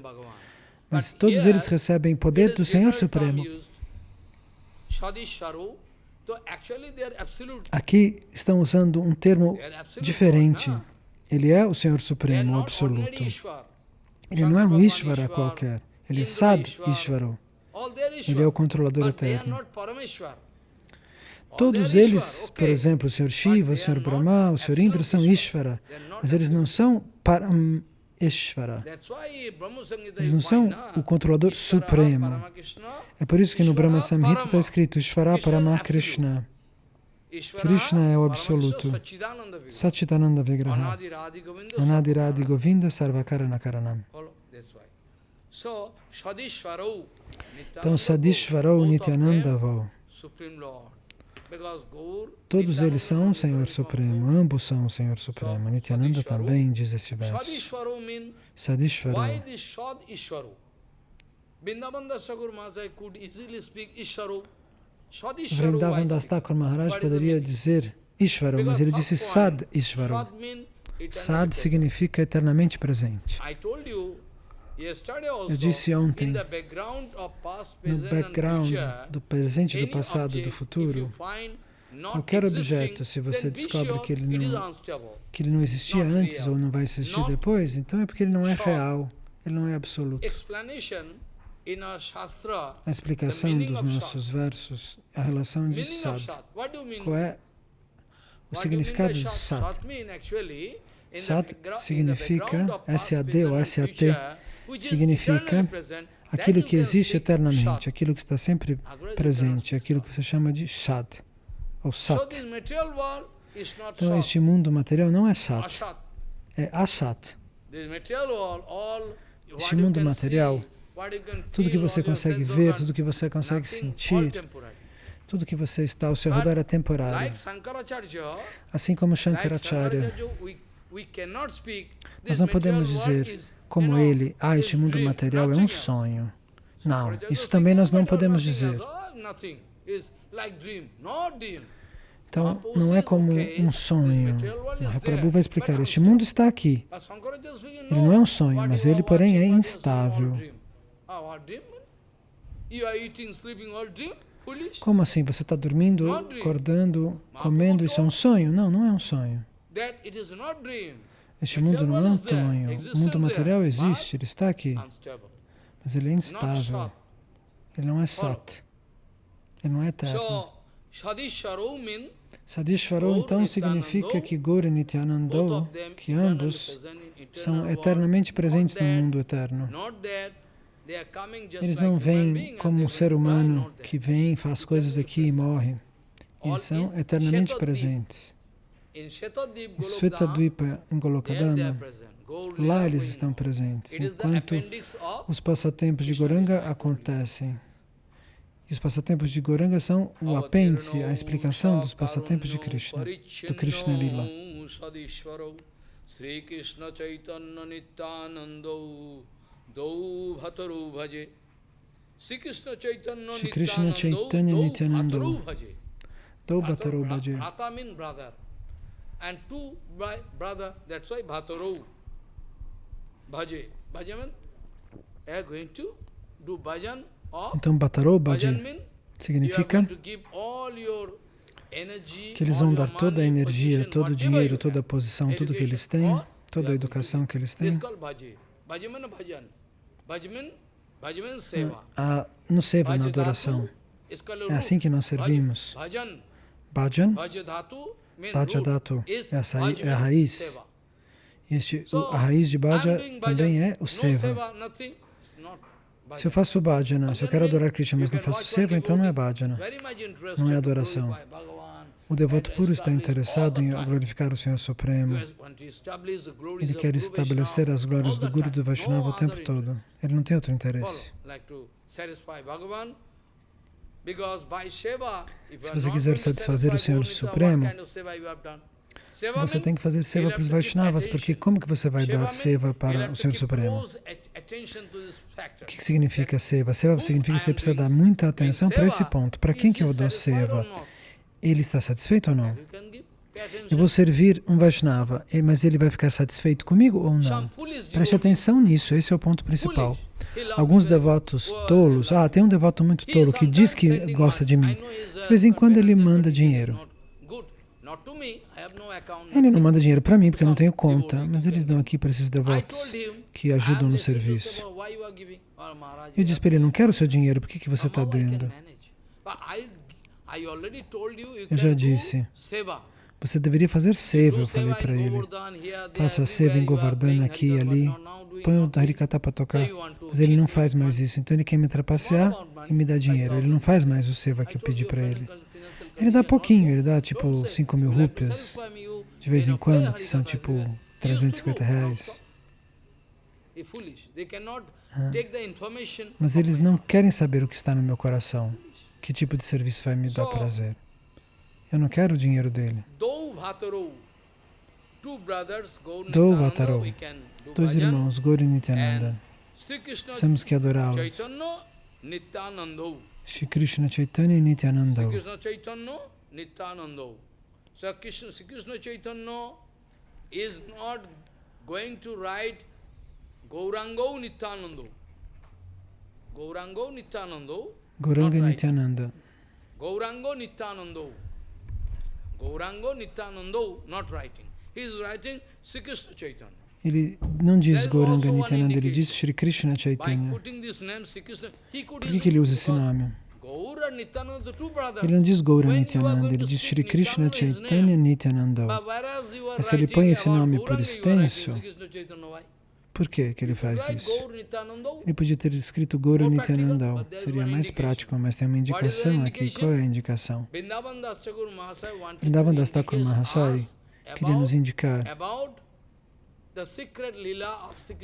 Mas todos eles recebem poder do Senhor Supremo. Aqui estão usando um termo diferente. Ele é o Senhor Supremo, o absoluto. Ele não é um Ishvara qualquer. Ele é Sad Ishvara, Ele é o controlador eterno. Todos eles, por exemplo, o Senhor Shiva, o Senhor Brahma, o Senhor Indra são Ishvara. Mas eles não são Param Ishvara. Eles não são o controlador supremo. É por isso que no Brahma Samhita está escrito Ishvara Krishna Paramakrishna. Krishna é o absoluto. Satchitananda Vigraha. Anadi Radhi Govinda Sarvakarana Karanam. Então, Sadishvarau Nityananda Val. Supreme Lord. Because Gaur, Todos eles são o Senhor Supremo, ambos são o Senhor Supremo. Nityananda também diz esse verso. Ishvaru? Ishvaru. Sadishvaru Vrindavan why Das speak? Thakur Maharaj poderia dizer Ishvaro, mas ele disse Sad Ishvaro. Sad significa eternamente presente. Eu disse ontem, no background do presente, do passado e do futuro, qualquer objeto, se você descobre que ele, não, que ele não existia antes ou não vai existir depois, então é porque ele não é real, ele não é absoluto. A explicação dos nossos versos, a relação de Sad. Qual é o significado de Sat? Sat significa SAD ou SAT significa aquilo que existe eternamente, aquilo que está sempre presente, aquilo que você chama de Shat, ou Sat. Então, este mundo material não é Sat, é Asat. Este mundo material, tudo que você consegue ver, tudo que você consegue sentir, tudo que você está ao seu redor é temporário. Assim como Shankaracharya, nós não podemos dizer como ele, ah, este mundo material é um sonho. Não, isso também nós não podemos dizer. Então, não é como um sonho. Mahaprabhu vai explicar, este mundo está aqui. Ele não é um sonho, mas ele, porém, é instável. Como assim? Você está dormindo, acordando, comendo, isso é um sonho? Não, não é um sonho. Este mundo não é um sonho. O mundo material existe, ele está aqui. Mas ele é instável. Ele não é sat. Ele não é eterno. Sadishvaro então significa que Gauri e Nityanando, que ambos são eternamente presentes no mundo eterno. Eles não vêm como um ser humano que vem, faz coisas aqui e morre. Eles são eternamente presentes. Svetadvipa, em Golokadama, lá eles estão presentes, enquanto os passatempos de Goranga acontecem. E os passatempos de Goranga são o apêndice, a explicação dos passatempos de Krishna, do Krishna Lila. Sri Krishna Chaitanya Nityanando Dau Bhataru Bhaje. Sri Krishna Chaitanya Nityanando Dau Bhataru Bhaje. Brother and two brother, that's why Bhatarau, Bhaje. Bhaje means they are going to do bhajan então, Bhatarau Bhajan significa que eles vão dar toda a energia, todo o dinheiro, toda a posição, tudo que eles têm, toda a educação que eles têm. Ah, no seva, na adoração. É assim que nós servimos. Bhajan Bhajadatu é a, é a raiz. Este, a raiz de Bhaja também é o Seva. Se eu faço bhajana, se eu quero adorar Krishna, mas não faço seva, então não é bhajana, não é adoração. O devoto puro está interessado em glorificar o Senhor Supremo. Ele quer estabelecer as glórias do Guru e do Vaishnava o tempo todo. Ele não tem outro interesse. Se você quiser satisfazer o Senhor Supremo, você tem que fazer seva para os Vaishnavas, porque como que você vai dar seva para o Senhor Supremo? O que significa seva? Seva significa que você precisa dar muita atenção para esse ponto. Para quem que eu dou seva? Ele está satisfeito ou não? Eu vou servir um Vaishnava, mas ele vai ficar satisfeito comigo ou não? Preste atenção nisso, esse é o ponto principal. Alguns devotos tolos, ah, tem um devoto muito tolo que diz que gosta de mim. De vez em quando ele manda dinheiro. Ele não manda dinheiro para mim porque eu não tenho conta, mas eles dão aqui para esses devotos que ajudam no serviço. Eu disse para ele, não quero o seu dinheiro, por que, que você está dando? Eu já disse, você deveria fazer seva, eu falei para ele. Faça seva em Govardhana aqui e ali. Põe o Harikata para tocar. Mas ele não faz mais isso. Então ele quer me trapacear e me dá dinheiro. Ele não faz mais o seva que eu pedi para ele. Ele dá pouquinho, ele dá tipo 5 mil rupias de vez em quando, que são tipo 350 reais. Ah. Mas eles não querem saber o que está no meu coração. Que tipo de serviço vai me dar prazer. Eu não quero o dinheiro dele. Dou Bhatarou, dois irmãos, Gauri e Nityananda. Temos que adorá-los. Shri Krishna Chaitanya e Nityananda. So Krishna, Chaitanya is not going to write Gaurango Nityanando. Gaurango Nityanando. Gauranga Nityananda. Gaurango Nityanando. Gaurango Nityanando, not writing. He is writing Sri Krishna Chaitanya. Ele não diz Gauranga Nityananda, ele diz Sri Krishna Chaitanya. Por que, que ele usa esse nome? Ele não diz Gaura Nityananda, ele diz Sri Krishna Chaitanya Nityananda. Mas se ele põe esse nome por extenso, por que, que ele faz isso? Ele podia ter escrito Gaura Nityananda, seria mais prático, mas tem uma indicação aqui. Qual é a indicação? Vrindavan Das Thakur Mahasai queria nos indicar.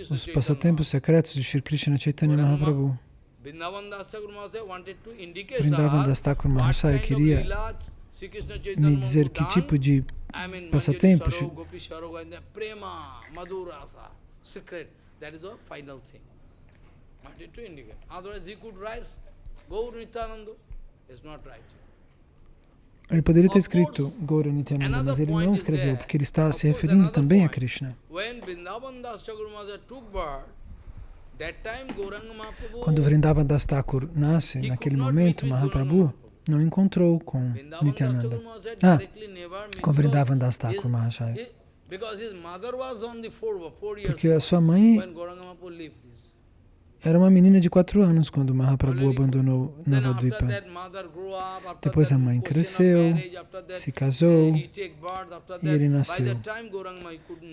os passatempos secretos de Sri Krishna Chaitanya Mahaprabhu. Vrindavan Das Thakur Mahasaya queria me dizer que tipo de passatempo ele poderia ter escrito Gaura Nityananda, mas ele não escreveu, porque ele está se referindo também a Krishna. Quando Vrindavan Das Thakur nasce, naquele momento, Mahaprabhu não encontrou com Nityananda. Ah, com Vrindavan Das Thakur Mahashaya. Porque a sua mãe era uma menina de 4 anos quando Mahaprabhu abandonou Navadvipa. Depois a mãe cresceu, se casou e ele nasceu.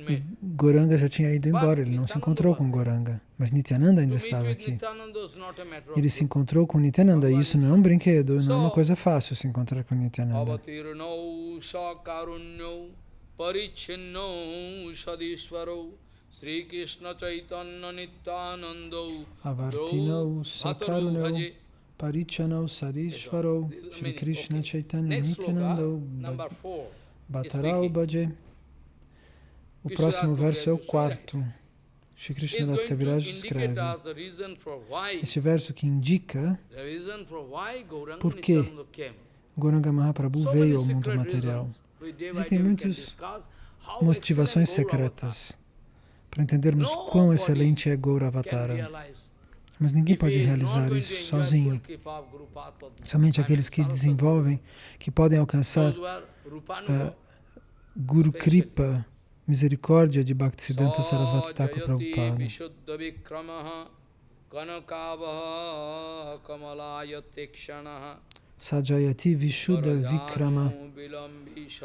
E Goranga já tinha ido embora, ele não se encontrou com Goranga. Mas Nityananda ainda estava aqui. Ele se encontrou com Nityananda e isso não é um brinquedo, não é uma coisa fácil se encontrar com Nityananda. Sakarunau Parichanau Sadishvarau Sri Krishna Chaitanya Nityanando Batarau Bhaje O próximo verso é o quarto. Shri Krishna Das Kaviraj escreve. esse verso que indica por que Goranga Mahaprabhu veio ao mundo material. Existem muitas motivações secretas para entendermos quão excelente é Gauravatara. Mas ninguém pode realizar isso sozinho. Somente aqueles que desenvolvem, que podem alcançar uh, Guru Kripa, misericórdia de Bhaktisiddhanta Sarasvati Thakur Prabhupada. Sajayati Vishuddha Vikrama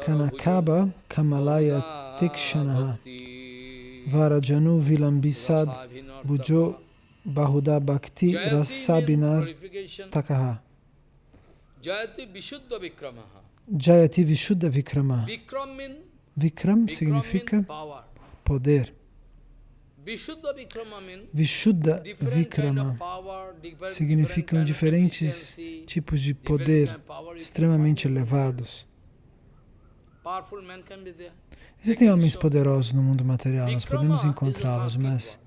Kanakaba Kamalaya Tikshanaha Varajanu Vilambisad Bujo Bahuda Bhakti Rasabinar Takaha. Jayati Vishuddha Vikramaha. Jayati Vishuddha Vikrama. Vikram significa poder. Vishuddha Vikrama significam diferentes tipos de poder extremamente elevados. Existem homens poderosos no mundo material, nós podemos encontrá-los, mas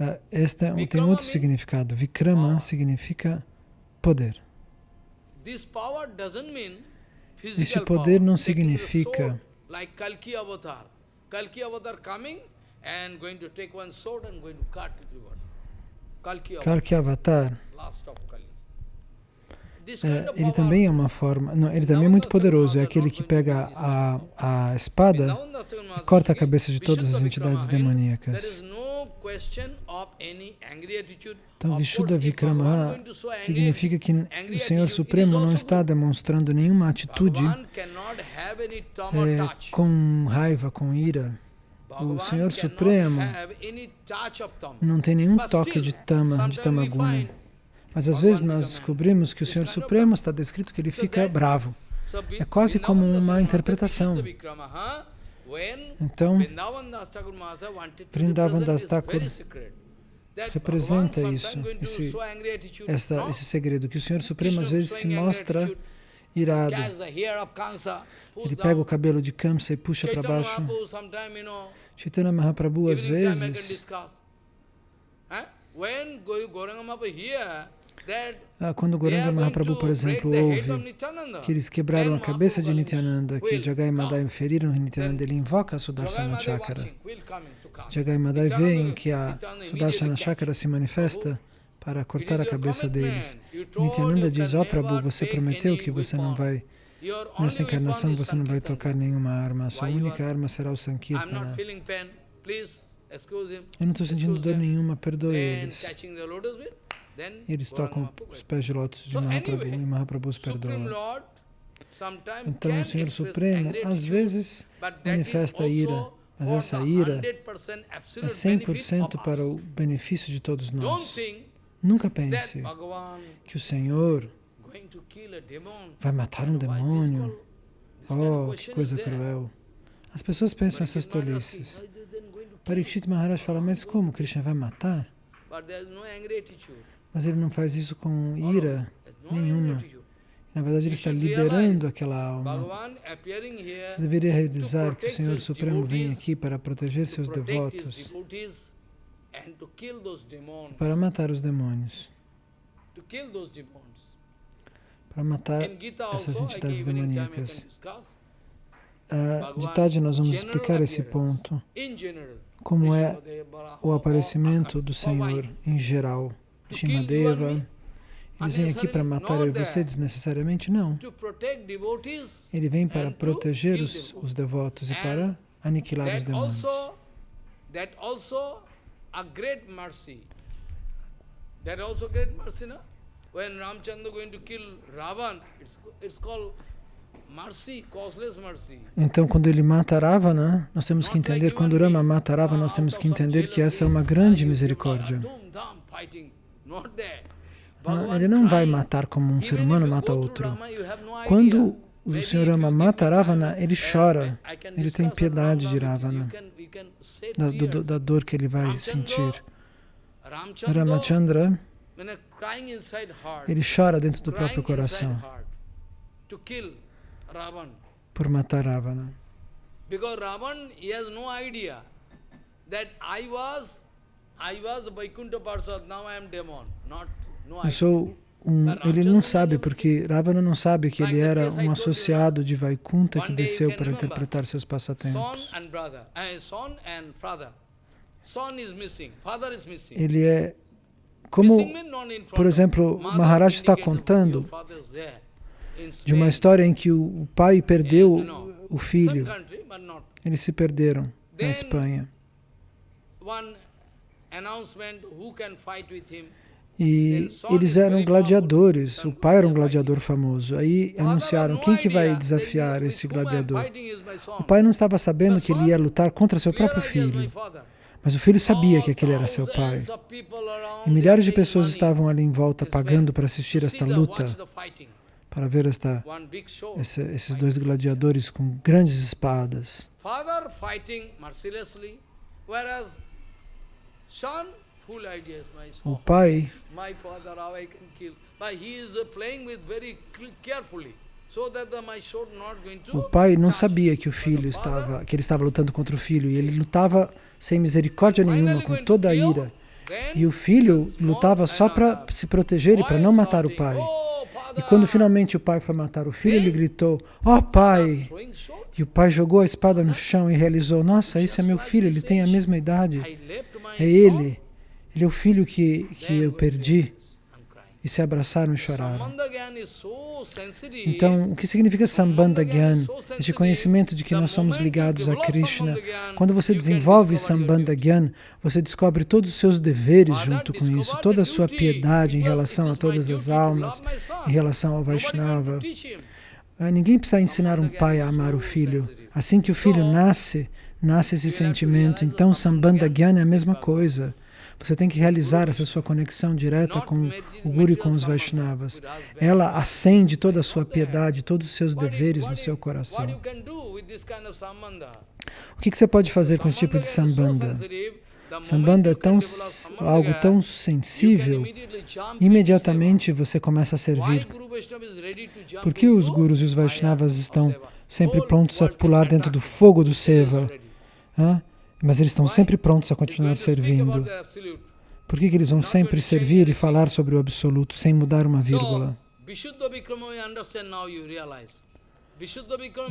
uh, este é tem outro significado. Vikrama significa poder. Este poder não significa Kalki Avatar é, ele também é uma forma, não, ele também é muito poderoso, é aquele que pega a, a espada e corta a cabeça de todas as entidades demoníacas. Então, Vishuddha Vikrama significa que o Senhor Supremo não está demonstrando nenhuma atitude é, com raiva, com ira. O Senhor Supremo não tem nenhum toque de tama, de tamaguna. Mas às vezes nós descobrimos que o Senhor Supremo está descrito que ele fica bravo. É quase como uma interpretação. Então, Vrindavan Das Thakur representa isso, esse, esta, esse segredo, que o Senhor Supremo às vezes se mostra irado. Ele pega o cabelo de Kamsa e puxa para baixo. Chaitanya Mahaprabhu às vezes. Ah, quando Goranga Mahaprabhu, por exemplo, ouve que eles quebraram a cabeça de Nityananda, que Jagai Madai feriram Nityananda, ele invoca a Sudarsana Chakra. Jagai Madai vê em que a Sudarsana Chakra se manifesta para cortar a cabeça deles. Nityananda diz, ó oh, Prabhu, você prometeu que você não vai, nesta encarnação você não vai tocar nenhuma arma, a sua única arma será o Sankirtana. Eu não estou sentindo dor nenhuma, perdoe eles. Eles tocam os pés de lótus de Mahaprabhu e Mahaprabhu os perdoa. Então o Senhor Supremo às vezes manifesta ira, mas essa ira é 100% para o benefício de todos nós. Nunca pense que o Senhor vai matar um demônio. Oh, que coisa cruel. As pessoas pensam essas tolices. Parikshit Maharaj fala, mas como Krishna vai matar? Mas ele não faz isso com ira nenhuma. Na verdade, ele está liberando aquela alma. Você deveria realizar que o Senhor Supremo vem aqui para proteger seus devotos para matar os demônios. Para matar essas entidades demoníacas. Uh, de tarde nós vamos explicar esse ponto, como é o aparecimento do Senhor em geral. Shimadeva, eles vêm aqui para matar eu e você desnecessariamente? Não. Ele vem para proteger os, os devotos e para aniquilar os demônios. A great mercy. That also great mercy, no? When Ramchandra going to kill Ravan, it's, it's called então, quando ele mata Ravana, nós temos que entender, quando Rama mata Ravana, nós temos que entender que essa é uma grande misericórdia. Ele não vai matar como um ser humano mata outro. Quando o Senhor Rama mata Ravana, ele chora, ele tem piedade de Ravana, da, do, da dor que ele vai sentir. Ramachandra, ele chora dentro do próprio coração por matar Ravana. Because Ravan he has no idea that I was I was Vaikuntha Parsad, now I am demon, not no idea. Eu sou um, ele não sabe, porque Ravana não sabe que ele era um associado de Vaikunta que desceu para interpretar seus passatempos. Ele é como, por exemplo, Maharaj está contando de uma história em que o pai perdeu o filho. Eles se perderam na Espanha. E eles eram gladiadores, o pai era um gladiador famoso. Aí anunciaram, quem que vai desafiar esse gladiador? O pai não estava sabendo que ele ia lutar contra seu próprio filho. Mas o filho sabia que aquele era seu pai. E milhares de pessoas estavam ali em volta pagando para assistir esta luta para ver esta, esse, esses dois gladiadores com grandes espadas. O pai o pai não sabia que o filho estava, que ele estava lutando contra o filho e ele lutava sem misericórdia nenhuma, com toda a ira. E o filho lutava só para se proteger e para não matar o pai. E quando finalmente o pai foi matar o filho, ele gritou, ó oh, pai! E o pai jogou a espada no chão e realizou, nossa, esse é meu filho, ele tem a mesma idade. É ele, ele é o filho que, que eu perdi e se abraçaram e choraram. Então, o que significa Sambandha Gyan? Este conhecimento de que nós somos ligados a Krishna. Quando você desenvolve Sambandha Gyan, você descobre todos os seus deveres junto com isso, toda a sua piedade em relação a todas as almas, em relação ao Vaishnava. Ah, ninguém precisa ensinar um pai a amar o filho. Assim que o filho nasce, nasce esse sentimento. Então, Sambandha Gyan é a mesma coisa. Você tem que realizar essa sua conexão direta com o Guru e com os Vaishnavas. Ela acende toda a sua piedade, todos os seus deveres no seu coração. O que, você pode fazer com esse tipo de sambanda? Sambanda é tão, algo tão sensível, imediatamente você começa a servir. Por que os gurus e os Vaishnavas estão sempre prontos a pular dentro do fogo do Seva? Hã? Mas eles estão sempre prontos a continuar servindo. Por que, que eles vão sempre servir e falar sobre o absoluto sem mudar uma vírgula?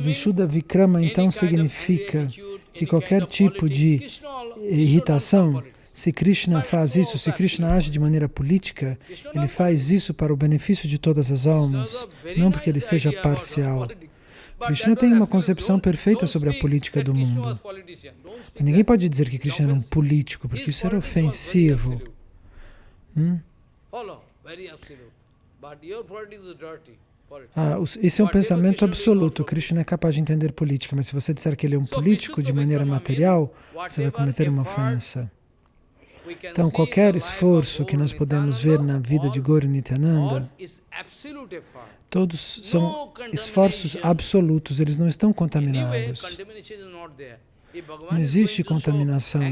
Vishuddha Vikrama então significa que qualquer tipo de irritação, se Krishna faz isso, se Krishna age de maneira política, ele faz isso para o benefício de todas as almas, não porque ele seja parcial. Krishna tem uma concepção perfeita sobre a política do mundo. Ninguém pode dizer que Krishna era um político, porque isso era ofensivo. Hum? Ah, esse é um pensamento absoluto. Krishna é capaz de entender política, mas se você disser que ele é um político de maneira material, você vai cometer uma ofensa. Então, qualquer esforço que nós podemos ver na vida de Gauri Nityananda, todos são esforços absolutos, eles não estão contaminados. Não existe contaminação.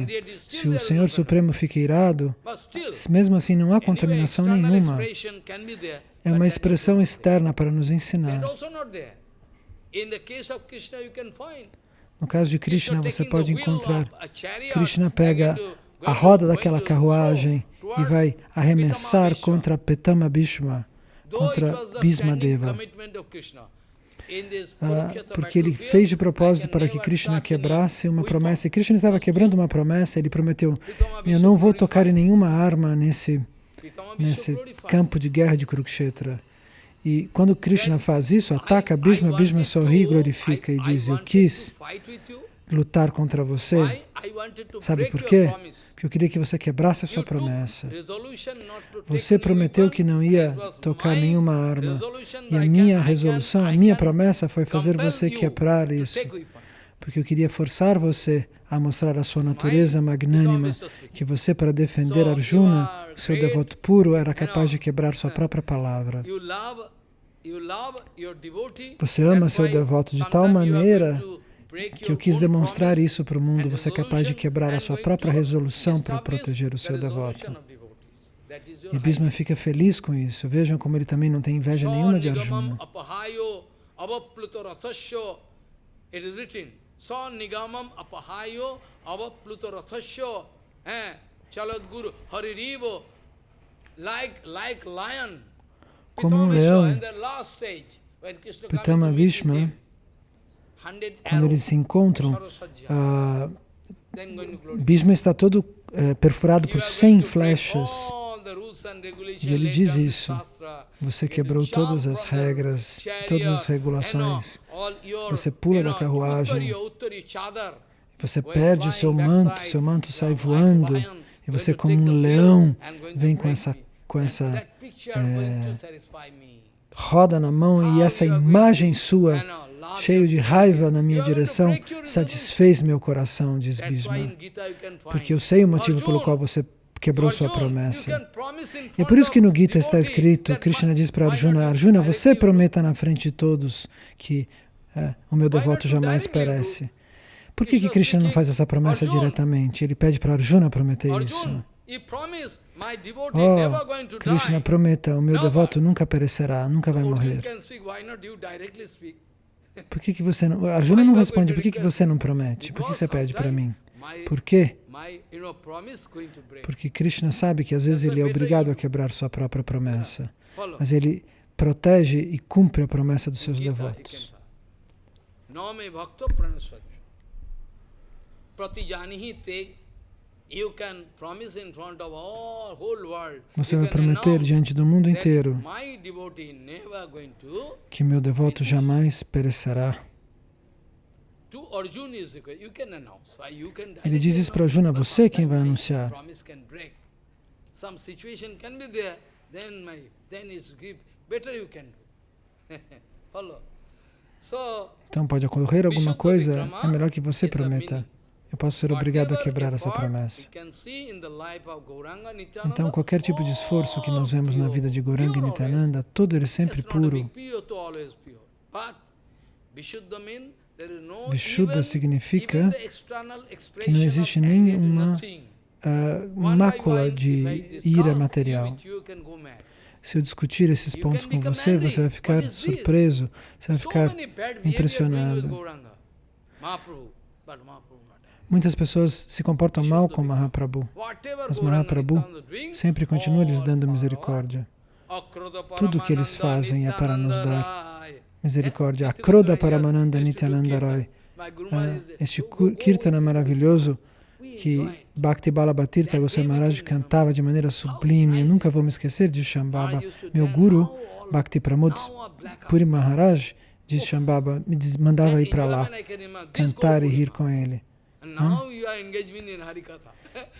Se o Senhor Supremo fica irado, mesmo assim não há contaminação nenhuma. É uma expressão externa para nos ensinar. No caso de Krishna, você pode encontrar, Krishna pega a roda daquela carruagem e vai arremessar contra Petama Bhishma, contra Bhisma Deva. Ah, porque ele fez de propósito para que Krishna quebrasse uma promessa. E Krishna estava quebrando uma promessa, ele prometeu, eu não vou tocar em nenhuma arma nesse, nesse campo de guerra de Kurukshetra. E quando Krishna faz isso, ataca Bhishma, Bhishma sorri e glorifica e diz, eu quis lutar contra você. Sabe por quê? Porque eu queria que você quebrasse a sua promessa. Você prometeu que não ia tocar nenhuma arma. E a minha resolução, a minha promessa foi fazer você quebrar isso. Porque eu queria forçar você a mostrar a sua natureza magnânima, que você, para defender Arjuna, o seu devoto puro, era capaz de quebrar sua própria palavra. Você ama seu devoto de tal maneira que eu quis demonstrar isso para o mundo, você é capaz de quebrar a sua própria resolução para proteger o seu devoto. E Bhisma fica feliz com isso. Vejam como ele também não tem inveja nenhuma de Arjuna. Como um leão, Pitama Bhishma quando eles se encontram, uh, Bhishma está todo uh, perfurado por 100 flechas. E ele diz isso. Você quebrou todas as regras, todas as regulações. Você pula da carruagem. Você perde o seu manto, seu manto sai voando. E você, como um leão, vem com essa, com essa é, roda na mão e essa imagem sua cheio de raiva na minha direção, satisfez meu coração, diz Bhishma, porque eu sei o motivo pelo qual você quebrou sua promessa. E é por isso que no Gita está escrito, Krishna diz para Arjuna, Arjuna, você prometa na frente de todos que é, o meu devoto jamais perece. Por que, que Krishna não faz essa promessa diretamente? Ele pede para Arjuna prometer isso. Oh, Krishna prometa, o meu devoto nunca perecerá, nunca vai morrer. Por que, que você não... Arjuna não responde, por que, que você não promete? Por que você pede para mim? Por quê? Porque Krishna sabe que às vezes ele é obrigado a quebrar sua própria promessa, mas ele protege e cumpre a promessa dos seus devotos. Pratijanihi te você vai prometer diante do mundo inteiro que meu devoto jamais perecerá. Ele diz isso para Arjuna, você é quem vai anunciar. <laughs> Então pode ocorrer alguma coisa, é melhor que você prometa eu posso ser obrigado a quebrar essa promessa. Então, qualquer tipo de esforço que nós vemos na vida de Gauranga e Nityananda, todo ele é sempre puro. Vishuddha significa que não existe nenhuma uh, mácula de ira material. Se eu discutir esses pontos com você, você vai ficar surpreso, você vai ficar impressionado. Muitas pessoas se comportam mal com Mahaprabhu, mas Mahaprabhu sempre continua lhes dando misericórdia. Tudo que eles fazem é para nos dar misericórdia. Akroda Paramananda Nityananda Roy. Ah, este kirtana maravilhoso que Bhakti Balabhatirtha Goswami Maharaj cantava de maneira sublime. Eu nunca vou me esquecer de Shambhava. Meu guru, Bhakti Pramod Puri Maharaj, de Shambhava, me mandava ir para lá, cantar e rir com ele.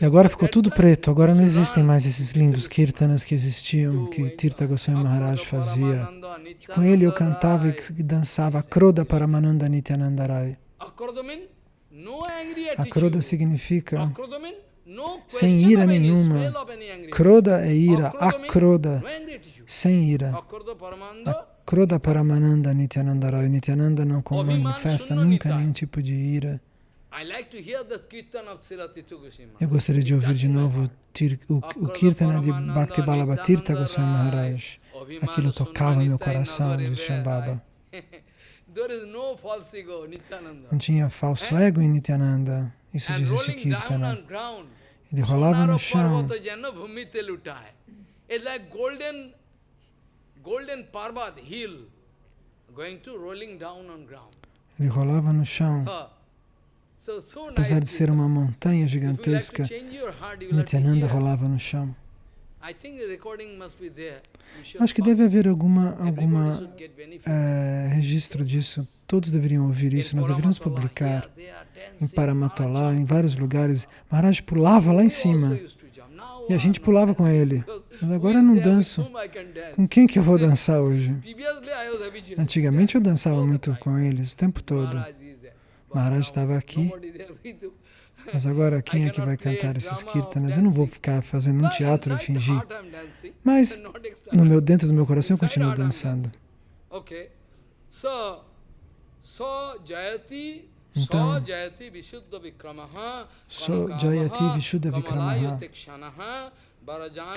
E agora ficou tudo preto, agora não existem mais esses lindos kirtanas que existiam, que Tirtha Goswami Maharaj fazia. E com ele eu cantava e dançava Kroda Paramananda Nityanandarai. Akroda significa sem ira nenhuma. Kroda é ira, akroda, sem ira. Akroda Paramananda Nityanandarai. Nityananda não manifesta nunca nenhum tipo de ira. Eu gostaria de ouvir de novo o, Kirtana de Bhakti Balabhatirtha Goswami Maharaj. Aquilo tocava meu coração, diz Shambhava. <laughs> Não tinha falso ego em Nityananda. Isso diz este Kirtana. Ele rolava no chão. Ele rolava no chão. Apesar de ser uma montanha gigantesca, Nityananda rolava no chão. Acho que deve haver alguma, alguma é, registro disso. Todos deveriam ouvir isso. Nós deveríamos publicar em Paramatolá, em vários lugares. Maharaj pulava lá em cima. E a gente pulava com ele. Mas agora eu não danço. Com quem que eu vou dançar hoje? Antigamente eu dançava muito com eles o tempo todo. Maharaj estava aqui, mas agora quem é que vai cantar esses kirtanas? Eu não vou ficar fazendo um teatro e fingir. Mas no meu, dentro do meu coração eu continuo dançando. Então, So Jayati Vishuddha Vikramaha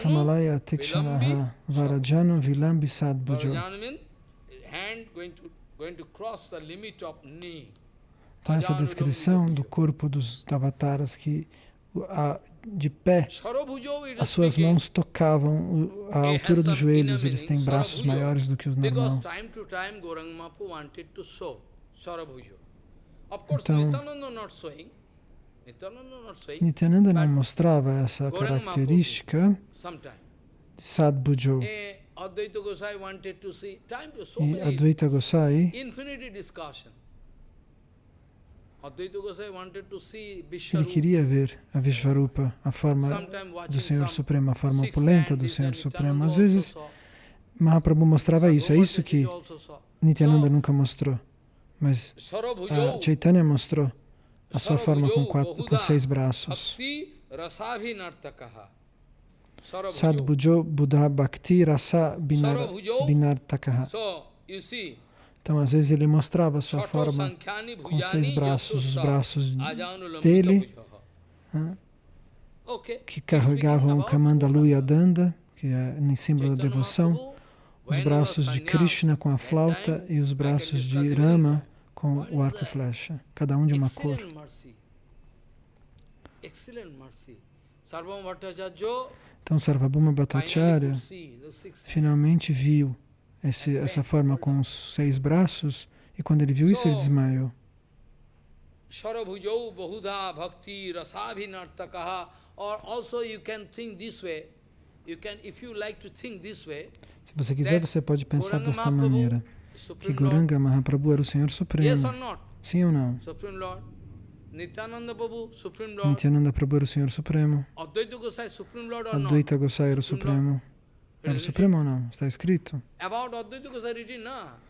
Kamalaya Tikshanaha Varajano Vilambi Sadbhujo então, essa descrição do corpo dos avataras que a, de pé, as suas mãos tocavam a altura dos joelhos, eles têm braços maiores do que os normais. Então, Nityananda não mostrava essa característica de Sadbhujo. E Advaita Gosai ele queria ver a Vishvarupa, a forma do Senhor Supremo, a forma opulenta do Senhor Supremo. Às vezes, Mahaprabhu mostrava isso. É isso que Nityananda nunca mostrou. Mas a Chaitanya mostrou a sua forma com, quatro, com seis braços. Sadbhujo Buddha Bhakti Rasa Binartakaha. Então, às vezes, ele mostrava a sua forma com seis braços, os braços dele, né, que carregavam o Kamandalu e a Danda, que é em símbolo da devoção, os braços de Krishna com a flauta e os braços de Rama com o arco e flecha, cada um de uma cor. Então, Sarvabhuma Bhattacharya finalmente viu esse, essa forma com os seis braços, e quando ele viu isso, ele desmaiou. Sarabhujau Bahudha Bhakti Rasabhinartakaha or also you can think this way. You can, if you like to think this way, Se você quiser, você pode pensar desta maneira. Que Goranga Mahaprabhu era o Senhor Supremo. Sim ou não? Nityananda Prabhu era o Senhor Supremo. Advaita Gosai era o Supremo. Era o Supremo ou não? Está escrito.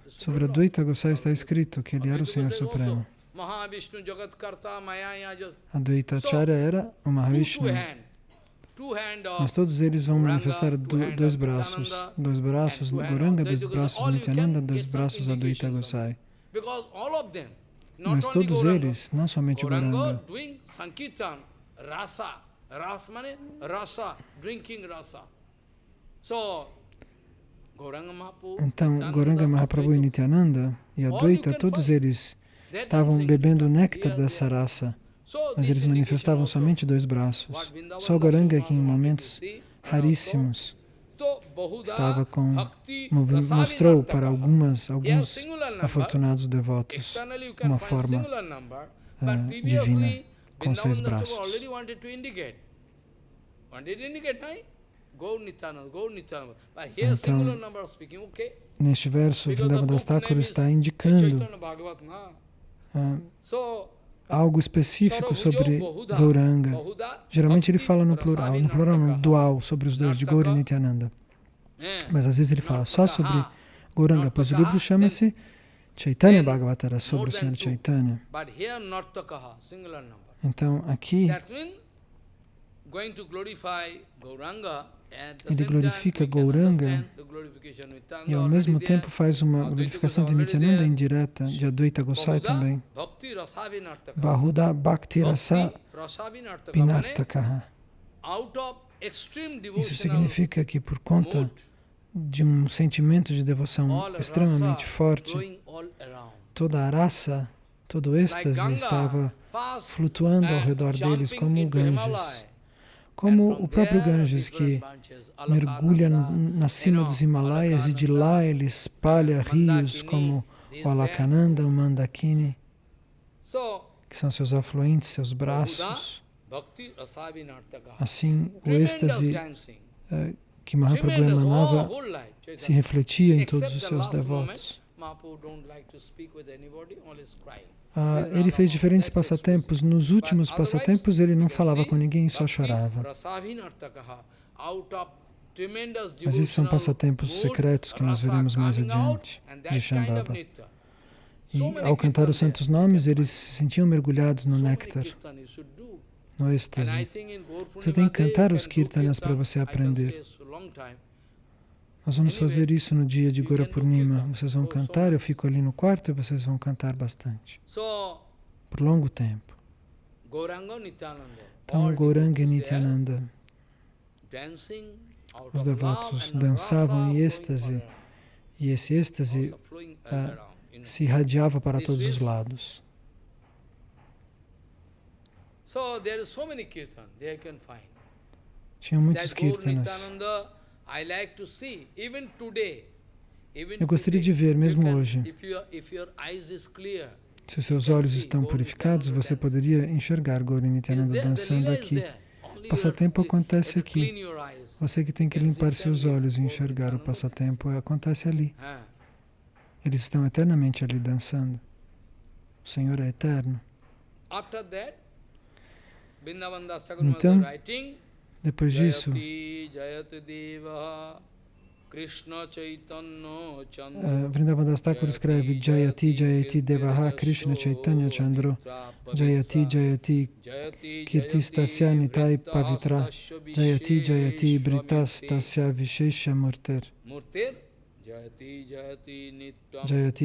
Sobre Advaita Gosai está escrito que ele era o Senhor Supremo. Advaita Acharya era o Mahavishnu. Mas todos eles vão manifestar dois braços. Dois braços Goranga, dois braços Nityananda, dois braços Advaita Gosai. Mas todos eles, não somente Goranga, rasa, rasa rasa, drinking rasa. Então, Goranga Mahaprabhu e Nityananda e Advaita, todos eles estavam bebendo néctar dessa raça. mas eles manifestavam somente dois braços. Só Goranga que em momentos raríssimos estava com mostrou para algumas alguns afortunados devotos uma forma uh, divina com seis braços. Então, neste verso, Vrindavan Thakur está indicando uh, algo específico sobre Gauranga. Geralmente ele fala no plural, no plural no dual, sobre os dois, de Gauri e Nityananda. Mas às vezes ele fala só sobre Gauranga, pois o livro chama-se Chaitanya Bhagavatara, sobre o Senhor Chaitanya. Então aqui ele glorifica Gauranga e ao mesmo tempo faz uma glorificação de Nityananda indireta, de Advaita Gosai também. Bahuda Bhakti Rasa Pinartakaha. Isso significa que por conta de um sentimento de devoção extremamente forte, toda a raça, todo o êxtase estava flutuando ao redor deles como o Ganges como o próprio Ganges, que mergulha na cima dos Himalaias e de lá ele espalha rios como o Alakananda, o Mandakini, que são seus afluentes, seus braços. Assim, o êxtase uh, que Mahaprabhu emanava se refletia em todos os seus devotos. Ah, ele fez diferentes passatempos. Nos últimos passatempos, ele não falava com ninguém só chorava. Mas esses são passatempos secretos que nós veremos mais adiante, de Shambhava. E ao cantar os santos nomes, eles se sentiam mergulhados no néctar, no êxtase. Você tem que cantar os kirtanas para você aprender. Nós vamos fazer isso no dia de Gora Purnima. Vocês vão cantar, eu fico ali no quarto e vocês vão cantar bastante. Por longo tempo. Então, Gauranga e Nityananda, os devotos dançavam em êxtase e esse êxtase ah, se irradiava para todos os lados. Tinha muitos kirtanas. Eu gostaria de ver, mesmo hoje, se os seus olhos estão purificados, você poderia enxergar Gauri Nityananda dançando aqui. O passatempo acontece aqui. Você que tem que limpar seus olhos e enxergar o passatempo acontece ali. Ah. Eles estão eternamente ali dançando. O Senhor é eterno. Então, depois disso, uh, Vrindavan Das Thakur escreve Jayati Jayati Devaha Krishna Chaitanya Chandro Jayati Jayati Kirtistasya Nitai Pavitra Jayati Jayati Britas Tasya Vishesha Murter Jayati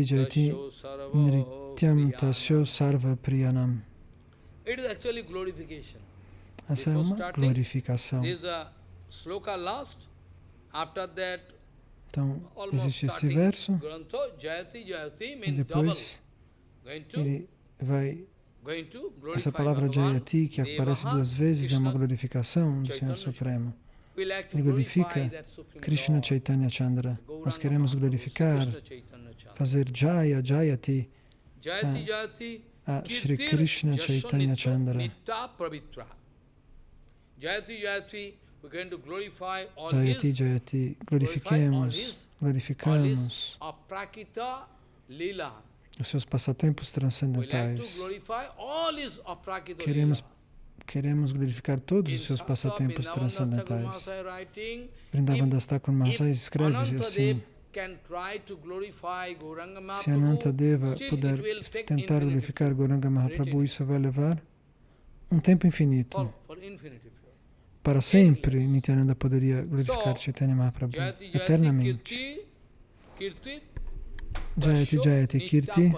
Jayati Nrityam Tasyo Sarva Priyanam It is actually glorification. Essa é uma glorificação. Então, existe esse verso, e depois ele vai... Essa palavra Jayati, que aparece duas vezes, é uma glorificação do Senhor Supremo. Ele glorifica Krishna Chaitanya Chandra. Nós queremos glorificar, fazer Jaya, Jayati, a, a Shri Krishna Chaitanya Chandra. Jayati, Jayati, glorifiquemos, glorificamos os seus passatempos transcendentais. Queremos, queremos glorificar todos os seus passatempos transcendentais. Vrindavan Das Thakur Mahasaya escreve assim, se Ananta Deva puder tentar glorificar Gauranga Mahaprabhu, isso vai levar um tempo infinito. Para sempre, Nityananda poderia glorificar Chaitanya Mahaprabhu eternamente. Jayati Jayati Kirti.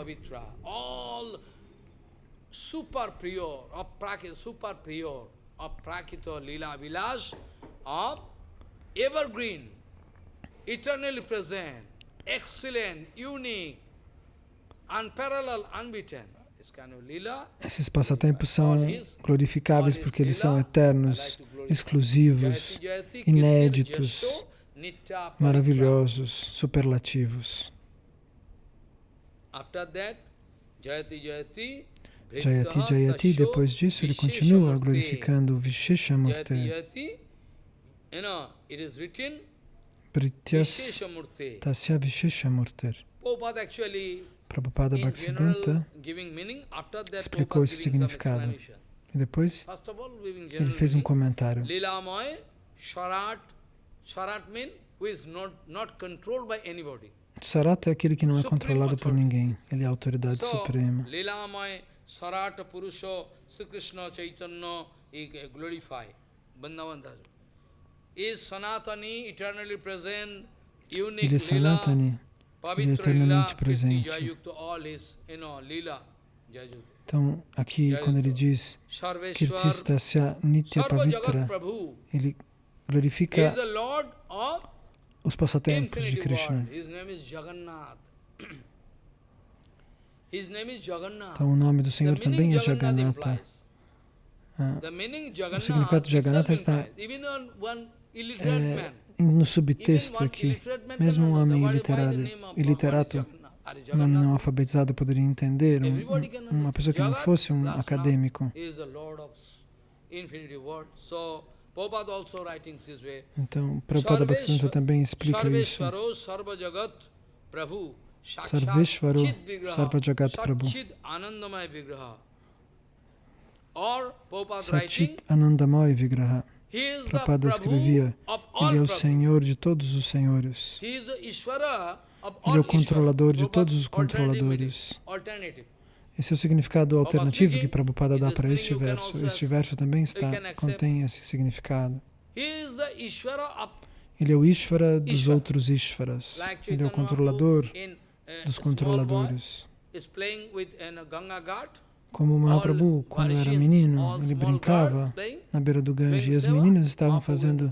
Super pure, of Prakita, super pure, of Prakita Lila Vilas, of evergreen, eternally present, excellent, unique, unparalleled, unbeaten. Esses passatempos são glorificáveis porque eles são eternos, exclusivos, inéditos, maravilhosos, superlativos. Jayati Jayati, depois disso, ele continua glorificando Visheshamurti. Prityas Tasya Visheshamurti. Prabhupada Bhaktisiddhanta explicou esse significado. E depois ele fez um comentário. Sarat é aquele que não é controlado por ninguém. Ele é a autoridade suprema. Sarata Purusha Sri Krishna Chaitanya glorify. Vrindavan Is Sanatani eternally present, unique Ele é Sanatani, ele é eternamente presente. Então, aqui, quando ele diz Kirtistasya Nitya Pavitra, ele glorifica os passatempos de Krishna. <clears throat> Então o nome do Senhor também é Jagannatha. Ah, o significado de Jagannatha está é, no subtexto aqui. Mesmo um homem iliterado, iliterato, um homem não alfabetizado poderia entender, um, uma pessoa que não fosse um acadêmico. Então, Prabhupada Bhaktisiddhanta também explica isso. Sarveshvaro Sarvajagat Prabhu. Sachit Anandamaya Vigraha. Prabhupada escrevia, Ele é o Senhor de todos os senhores. Ele é o controlador de todos os controladores. Esse é o significado alternativo que Prabhupada dá para este verso. Este verso também está, contém esse significado. Ele é o Ishvara dos outros Ishvaras. Ele é o controlador dos controladores. Como Mahaprabhu, quando era menino, ele brincava na beira do Ganges e as meninas estavam fazendo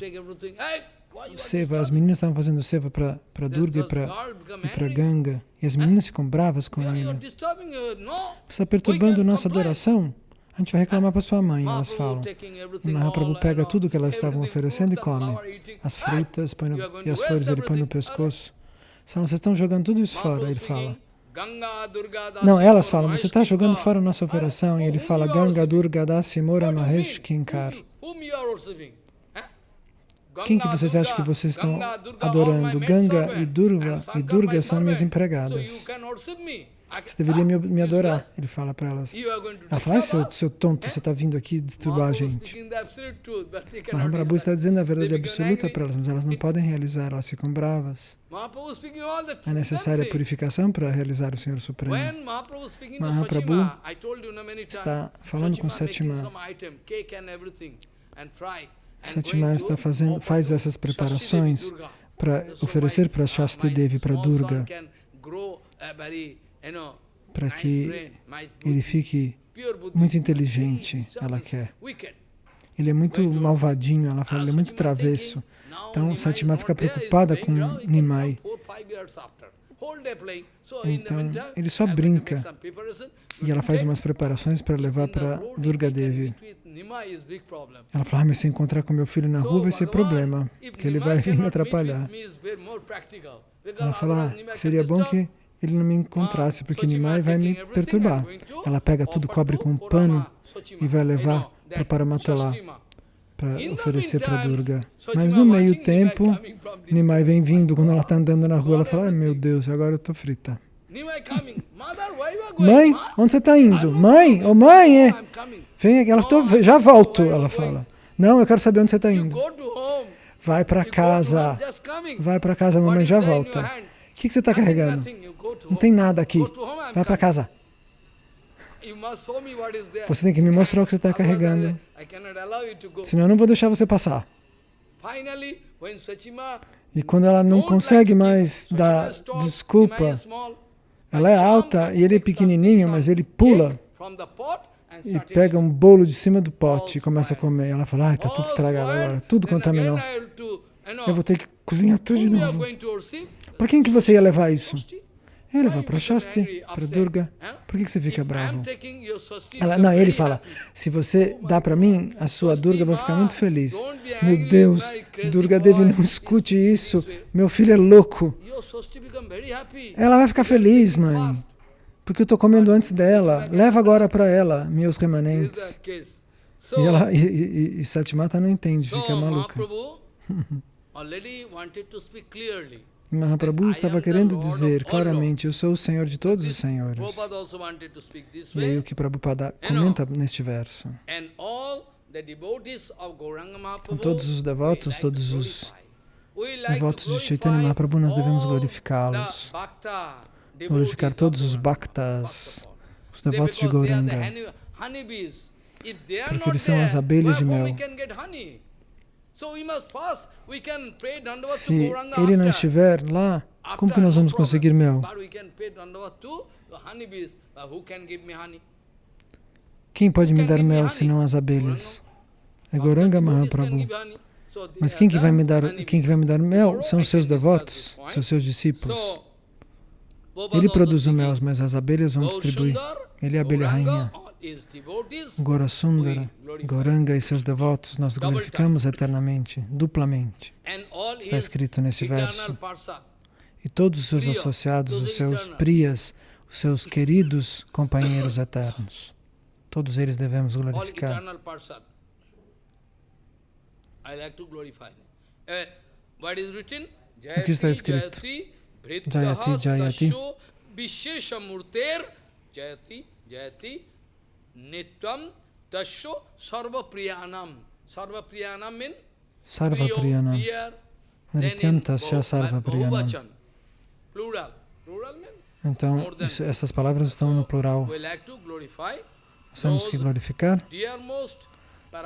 seva, as meninas estavam fazendo seva para Durga e para Ganga, e as meninas ficam bravas com ele. Você está perturbando nossa adoração? A gente vai reclamar para sua mãe, elas falam. E Mahaprabhu pega tudo que elas estavam oferecendo e come. As frutas põe no, e as flores ele põe no pescoço. Então, vocês estão jogando tudo isso fora, ele fala. Não, elas falam, você está jogando fora a nossa operação. E ele fala, Ganga Durga Dasimora Mahesh Kinkar. Quem que vocês acham que vocês estão adorando? Ganga e Durga, e Durga são minhas empregadas. Você deveria me, me adorar, ele fala para elas. Ela fala, ah, seu, seu tonto, você está vindo aqui disturbar a gente. Mahaprabhu está dizendo a verdade absoluta para elas, mas elas não podem realizar, elas ficam bravas. É necessária purificação para realizar o Senhor Supremo. Mahaprabhu está falando com Satima. Satima está fazendo, faz essas preparações para oferecer para Shasti Devi, para Durga para que ele fique muito inteligente, ela quer. Ele é muito malvadinho, ela fala, ele é muito travesso. Então, Satima fica preocupada com Nimai. Então, ele só brinca. E ela faz umas preparações para levar para Durga Devi. Ela fala, ah, mas se encontrar com meu filho na rua vai ser problema, porque ele vai vir <laughs> me atrapalhar. Ela fala, ah, seria bom que ele não me encontrasse, porque Nimai vai me perturbar. Ela pega tudo, cobre com um pano e vai levar para Paramatolá, para oferecer para Durga. Mas no meio tempo, Nimai vem vindo, quando ela está andando na rua, ela fala, ai meu Deus, agora eu estou frita. Mãe, onde você está indo? Mãe, oh mãe, é. Vem aqui, ela, tô, já volto, ela fala. Não, eu quero saber onde você está indo. Vai para casa, vai para casa, mamãe já volta. O que, que você está carregando? Não tem nada aqui. Vai para casa. Você tem que me mostrar o que você está carregando. Senão eu não vou deixar você passar. E quando ela não consegue mais dar desculpa, ela é alta e ele é pequenininho, mas ele pula e pega um bolo de cima do pote e começa a comer. Ela fala, ah, está tudo estragado agora, tudo contaminou. Eu vou ter que cozinhar tudo de novo. Para quem que você ia levar isso? Ele vai para Shasti, para Durga. Por que, que você fica bravo? Ela, não, ele fala, se você dá para mim, a sua Durga vai ficar muito feliz. Meu Deus, Durga Devi não escute isso. Meu filho é louco. Ela vai ficar feliz, mãe. Porque eu estou comendo antes dela. Leva agora para ela, meus remanentes. E, ela, e, e, e Satimata não entende, fica maluca. <laughs> E Mahaprabhu estava querendo dizer claramente, eu sou o Senhor de todos os senhores. E aí o que Prabhupada comenta neste verso. Com todos os devotos, todos os devotos de Chaitanya Mahaprabhu, nós devemos glorificá-los. Glorificar todos os bhaktas, os devotos de Gauranga. Porque eles são as abelhas de mel. Se ele não estiver lá, como que nós vamos conseguir mel? Quem pode me dar mel se não as abelhas? É Goranga Mahaprabhu. Mas quem que vai me dar, quem que vai me dar mel são os seus devotos, são seus discípulos. Ele produz o mel, mas as abelhas vão distribuir. Ele é a abelha rainha. Gorasundara, Goranga e seus devotos nós glorificamos eternamente, duplamente. Está escrito nesse verso. E todos os seus associados, os seus priyas, os seus queridos companheiros eternos. Todos eles devemos glorificar. O que está escrito? Jayati, Jayati. Jayati, Jayati. Nitvam tasyo sarvapriyanam. Sarvapriyanam means Sarvapriyanam. Nityam tasya sarvapriyanam. Plural. Plural means então, isso, essas palavras estão no plural. Nós temos que glorificar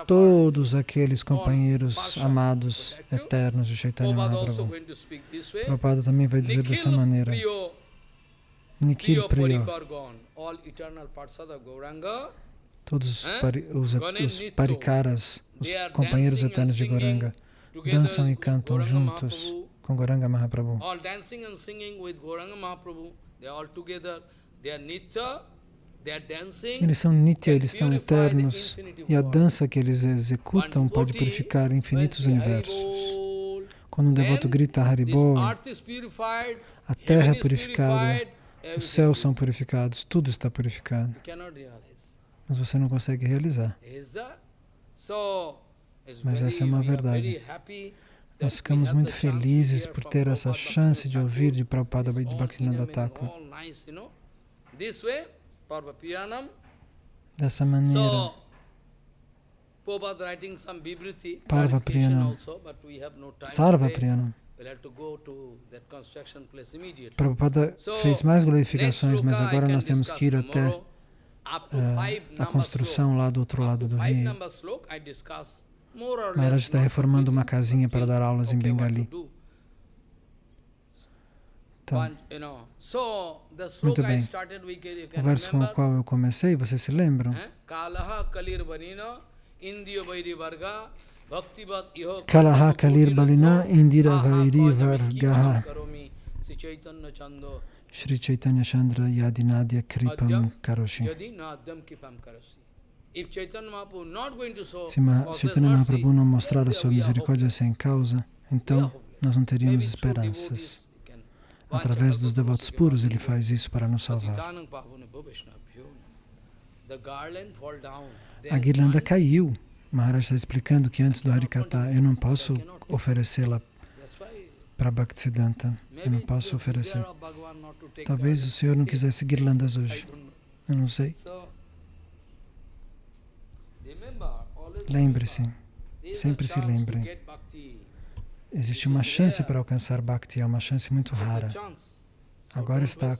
todos aqueles companheiros amados, eternos de Chaitanya Mahaprabhu. Prabhupada também vai dizer dessa maneira. Nikir Priyo todos os, pari, os, os parikaras, os companheiros eternos de Goranga, dançam e cantam juntos com Goranga Mahaprabhu. Eles são nitya, eles são eternos, e a dança que eles executam pode purificar infinitos universos. Quando um devoto grita Haribol, a terra é purificada, os céus são purificados, tudo está purificado mas você não consegue realizar. Mas essa é uma verdade. Nós ficamos muito felizes por ter essa chance de ouvir de Prabhupada e de Bhaktivinoda Thakur. Dessa maneira, Parva Priyanam, Sarva Priyanam. Prabhupada fez mais glorificações, mas agora nós temos que ir até é, a construção lá do outro lado do rio. Maharaj está reformando uma casinha para dar aulas em Bengali. Então, muito bem. O verso com o qual eu comecei, vocês se lembram? Kalaha Kalir Balina Indira Vairi Vargaha Shri Chaitanya Chandra Yadinadya Kripam Karoshi. Se Chaitanya Mahaprabhu não mostrar a sua misericórdia sem causa, então nós não teríamos esperanças. Através dos devotos puros, ele faz isso para nos salvar. A guirlanda caiu. Maharaj está explicando que antes do Harikata eu não posso oferecê-la para Bhaktisiddhanta. Eu não posso oferecer. Talvez o Senhor não quisesse guirlandas hoje. Eu não sei. Lembre-se, sempre se lembrem. Existe uma chance para alcançar Bhakti, é uma chance muito rara. Agora está